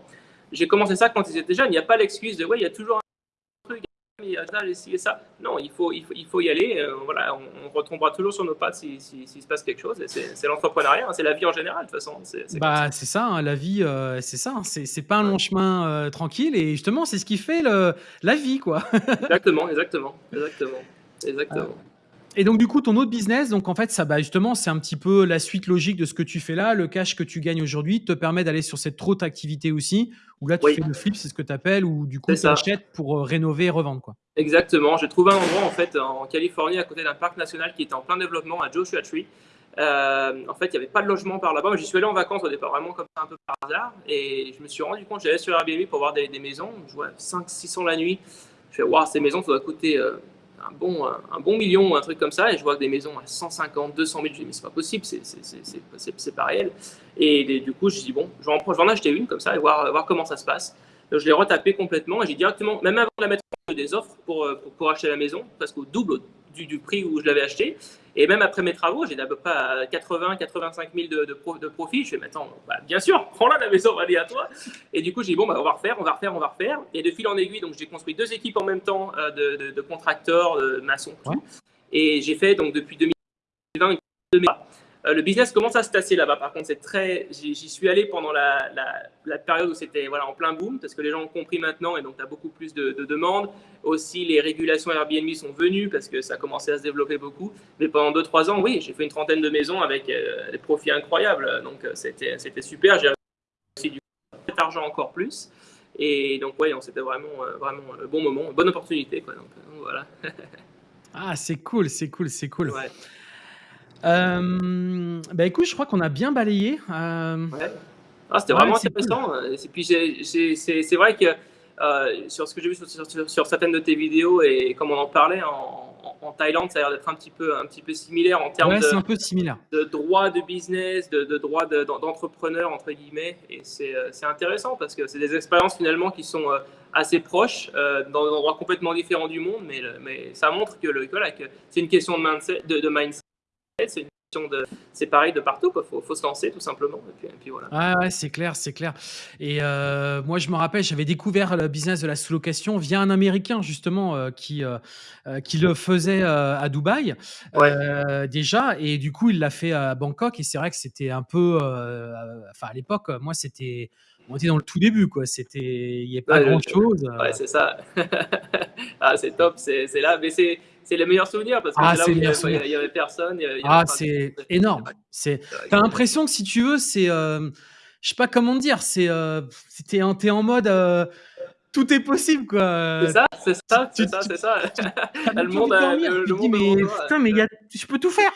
J'ai commencé ça quand ils étaient jeunes. Il n'y a pas l'excuse de, ouais, il y a toujours y a ça. Non, il faut, il faut, il faut y aller. Euh, voilà, on, retombera toujours sur nos pattes s'il si, si, se passe quelque chose. C'est l'entrepreneuriat, hein, c'est la vie en général, de toute façon. C'est bah, ça, ça hein, la vie, euh, c'est ça. Hein, c'est pas un long chemin euh, tranquille. Et justement, c'est ce qui fait le, la vie, quoi. exactement, exactement, exactement. exactement. Et donc, du coup, ton autre business, donc en fait, ça, bah, justement, c'est un petit peu la suite logique de ce que tu fais là. Le cash que tu gagnes aujourd'hui te permet d'aller sur cette autre activité aussi, où là, tu fais le flip, c'est ce que tu appelles, ou du coup, tu achètes pour euh, rénover et revendre. Quoi. Exactement. J'ai trouvé un endroit, en fait, en Californie, à côté d'un parc national qui était en plein développement, à Joshua Tree. Euh, en fait, il n'y avait pas de logement par là-bas. J'y suis allé en vacances au départ, vraiment comme ça, un peu par hasard. Et je me suis rendu compte, j'allais sur Airbnb pour voir des, maisons. Je vois 5 600 la nuit. Je fais, waouh, ces maisons, ça doit coûter. Euh, un bon, un, bon million ou un truc comme ça, et je vois que des maisons à 150, 200 000, je dis mais c'est pas possible, c'est pas réel. Et, du coup, je dis bon, je vais, en, je vais en acheter une comme ça et voir, voir comment ça se passe. Je l'ai retapé complètement et j'ai directement, même avant de la mettre des offres pour, pour, pour acheter la maison, parce qu'au double du, prix où je l'avais acheté. Et même après mes travaux, j'ai à peu près 80, 85 000 de, de, profit. Je fais, mais attends, bah, bien sûr, prends-la, la maison va aller à toi. Et du coup, j'ai dit, bon, bah, on va refaire, on va refaire, on va refaire. Et de fil en aiguille, donc j'ai construit deux équipes en même temps euh, de, de, contracteurs, de maçons, Et j'ai fait, donc depuis 2020, euh, le business commence à se tasser là-bas. Par contre, c'est très. J'y suis allé pendant la, la, période où c'était voilà, en plein boom, parce que les gens ont compris maintenant et donc tu as beaucoup plus de, demandes. Aussi, les régulations Airbnb sont venues parce que ça a commencé à se développer beaucoup. Mais pendant 2-3 ans, oui, j'ai fait une trentaine de maisons avec euh, des profits incroyables. Donc, euh, c'était super. J'ai aussi du argent encore plus. Et donc, ouais, c'était vraiment, vraiment le bon moment, bonne opportunité. Quoi. Donc, voilà. ah, c'est cool, c'est cool, c'est cool. Hem, bah, écoute, je crois qu'on a bien balayé, Ouais. Ah, c'était ouais, vraiment cool. intéressant, et puis c'est vrai que, heu, sur ce que j'ai vu sur sur certaines de tes vidéos et comme on en parlait en Thaïlande, ça a l'air d'être un petit peu un petit peu similaire en termes Ouais, de un peu similaire. de droit de business, de de droit de d'en «d'entrepreneur» entre guillemets et c'est, intéressant parce que c'est des expériences finalement qui sont, assez proches, dans des endroits complètement différents du monde, mais mais ça montre que le que voilà, que c'est une question de mindset de de mindset, c'est une question de c'est pareil de partout quoi, faut faut se lancer tout simplement et puis et puis voilà. Ouais, c'est clair, c'est clair et heu, moi, je me rappelle, j'avais découvert le business de la sous-location via un Américain justement, heu, qui, heu, qui le faisait, à Dubaï, Ouais. déjà et du coup, il l'a fait à Bangkok et c'est vrai que c'était un peu, enfin à l'époque, moi, c'était on était dans le tout début quoi, c'était il y avait pas Ouais, grand chose, ouais, c'est ça. Ah, c'est top, c'est là mais c'est c'est les meilleurs souvenirs parce que Ah, c'est là où il y meilleurs avait souvenirs. il y avait personne, il y avait Ah, c'est énorme, tu as l'impression que si tu veux, c'est, hem, je sais pas comment dire, c'est, heu, c'est tu es en mode, heu, tout est possible quoi, C'est ça, c'est ça, c'est ça, c'est ça. le monde, dormir. le monde «Mais putain, mais y a je peux tout faire!»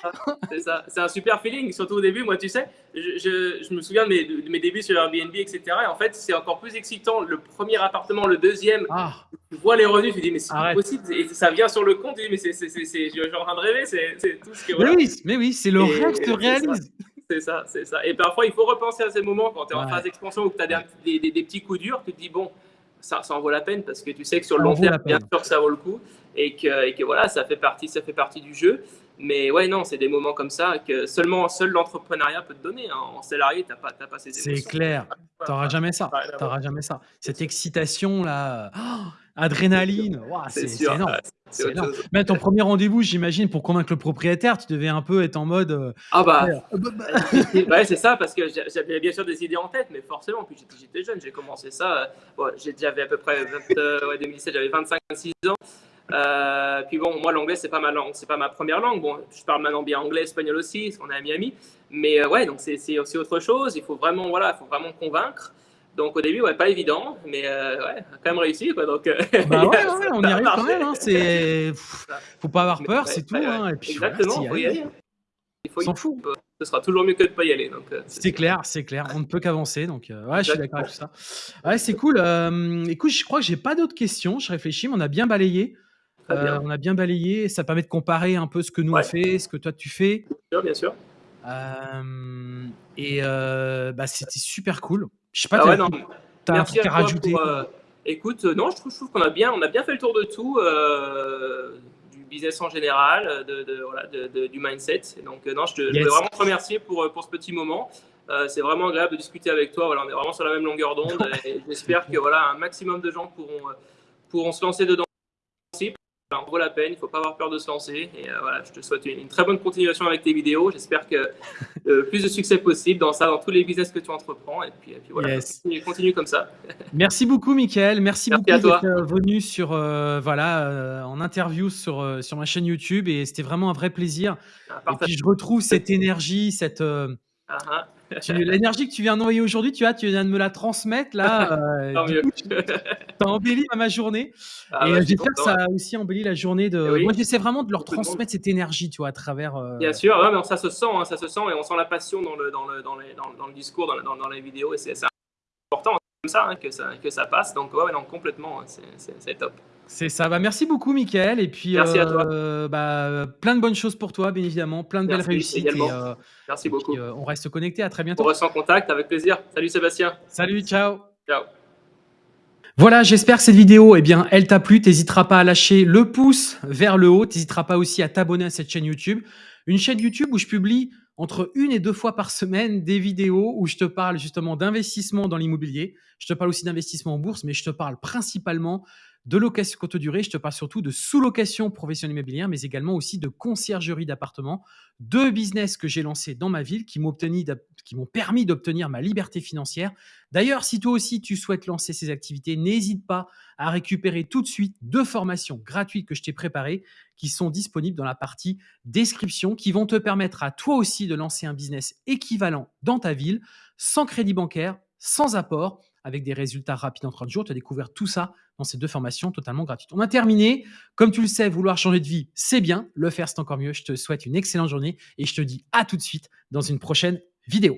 c'est ça, c'est un super feeling, surtout au début. Moi, tu sais, je je je me souviens de mes de mes débuts sur Airbnb et cetera. Et en fait, c'est encore plus excitant le 1er appartement, le 2e, Ah! tu vois les revenus, tu dis: «Mais c'est possible» et ça vient sur le compte, tu dis: «Mais c'est c'est c'est je suis en train de rêver», c'est tout ce que Mais oui, mais oui, c'est le rêve se et c'est ça, réalise. c'est ça, c'est ça. Et parfois, il faut repenser à ces moments quand tu es en phase d'expansion ou que tu as des petits coups durs, tu te dis: «Bon, ça ça en vaut la peine» parce que tu sais que sur le long terme, bien sûr que ça vaut le coup et que et que voilà, ça fait partie ça fait partie du jeu. Mais ouais, non, c'est des moments comme ça que seulement seul l'entrepreneuriat peut te donner, hein. En salarié, tu as pas as pas ces C'est émotions. clair, tu auras jamais ça, tu jamais ça. C'est Cette excitation-là, C'est sûr, adrénaline, c'est c'est c'est sûr, énorme, ouais, c'est c'est énorme. Même ton 1er rendez-vous, j'imagine, pour convaincre le propriétaire, tu devais un peu être en mode, heu, Ah bah, ouais, c'est ça parce que j'a j'avais bien sûr des idées en tête, mais forcément, puis j'étais jeune, j'ai commencé ça, bon, j'ai j'avais à peu près 20, heu, ouais, 2007, j'avais 25-26 ans, heu, puis bon, moi, l'anglais, c'est pas ma langue c'est pas ma 1re langue. Bon, je parle maintenant bien anglais, espagnol aussi, parce qu'on est à Miami, mais heu, ouais, donc c'est c'est autre chose. Il faut vraiment, voilà, il faut vraiment convaincre. Donc au début, ouais, pas évident, mais heu, ouais, quand même réussi quoi, donc heu, Bah, ouais, ouais, ouais, ça on y arrive quand même, hein, c'est faut pas avoir peur, c'est tout, hein. Et puis voilà, exactement, y faut y aller, hein. Il faut On s'en fout. ce sera toujours mieux que de pas y aller, donc c'est clair, c'est clair, on ne peut qu'avancer donc ouais, je suis d'accord avec tout ça. Ouais, c'est cool, écoute, je crois que j'ai pas d'autres questions, je réfléchis, mais on a bien balayé, Bien. on a bien balayé, ça permet de comparer un peu ce que nous on Ouais. fait, ce que toi tu fais. Bien sûr, bien sûr. Hem et heu, bah, c'était super cool. Je sais pas, as ouais, non, as un merci truc à à toi rajouter? pour, heu écoute, non, je trouve qu'on a bien on a bien fait le tour de tout, du business en général, heu, de de voilà, de de du mindset donc non, je te je voulais Yes. vraiment te remercier pour, pour ce petit moment. C'est vraiment agréable de discuter avec toi, voilà, on est vraiment sur la même longueur d'onde et j'espère que voilà, un maximum de gens pourront, pourront se lancer dedans en vaut la peine, il faut pas avoir peur de se lancer et heu, voilà, je te souhaite une une très bonne continuation avec tes vidéos. J'espère que le plus de succès possible dans ça, dans tous les business que tu entreprends et puis et puis voilà, Yes. continue continue comme ça. Merci beaucoup Mickaël, merci Merci beaucoup d'être, venu sur, heu, voilà, heu, en interview sur, sur ma chaîne YouTube et c'était vraiment un vrai plaisir Ah, et puis je retrouve cette énergie, cette, hein. tu l'énergie que tu viens d'envoyer aujourd'hui, tu vois, tu viens de me la transmettre là, heu, Tant du mieux. coup, tu tu tu as embelli ma journée. Ah et bah, je suis j'espère que ça a aussi embelli la journée Et de moi, oui, j'essaie vraiment de leur transmettre cette énergie, tu vois, à travers, Bien heu sûr, ouais, non, ça se sent, hein, ça se sent et on sent la passion dans le dans le dans les dans dans le discours, dans dans dans les vidéos et c'est important comme ça, hein, que ça que ça passe. Donc ouais, non, complètement, c'est top. C'est ça, bah, merci beaucoup Mickaël et puis, Merci à toi. heu, bah, plein de bonnes choses pour toi, bien évidemment, plein de belles Merci réussites et également. heu Merci et puis, beaucoup. heu, on reste connectés, à très On bientôt. reste en contact avec plaisir. Salut Sébastien. Salut, ciao. Ciao. Voilà, j'espère que cette vidéo, eh bien, elle t'a plu. Tu hésiteras pas à lâcher le pouce vers le haut. Tu hésiteras pas aussi à t'abonner à cette chaîne YouTube. Une chaîne YouTube où je publie entre 1 et 2 fois par semaine des vidéos où je te parle justement d'investissement dans l'immobilier. Je te parle aussi d'investissement en bourse, mais je te parle principalement de location courte durée. Je te parle surtout de sous-location professionnelle immobilière, mais également aussi de conciergerie d'appartements. 2 business que j'ai lancés dans ma ville qui m'ont permis d'obtenir ma liberté financière. D'ailleurs, si toi aussi tu souhaites lancer ces activités, n'hésite pas à récupérer tout de suite 2 formations gratuites que je t'ai préparées, qui sont disponibles dans la partie description, qui vont te permettre à toi aussi de lancer un business équivalent dans ta ville, sans crédit bancaire, sans apport, avec des résultats rapides en 30 jours. Tu as découvert tout ça dans ces deux formations totalement gratuites. On a terminé. Comme tu le sais, vouloir changer de vie, c'est bien. Le faire, c'est encore mieux. Je te souhaite une excellente journée et je te dis à tout de suite dans une prochaine vidéo.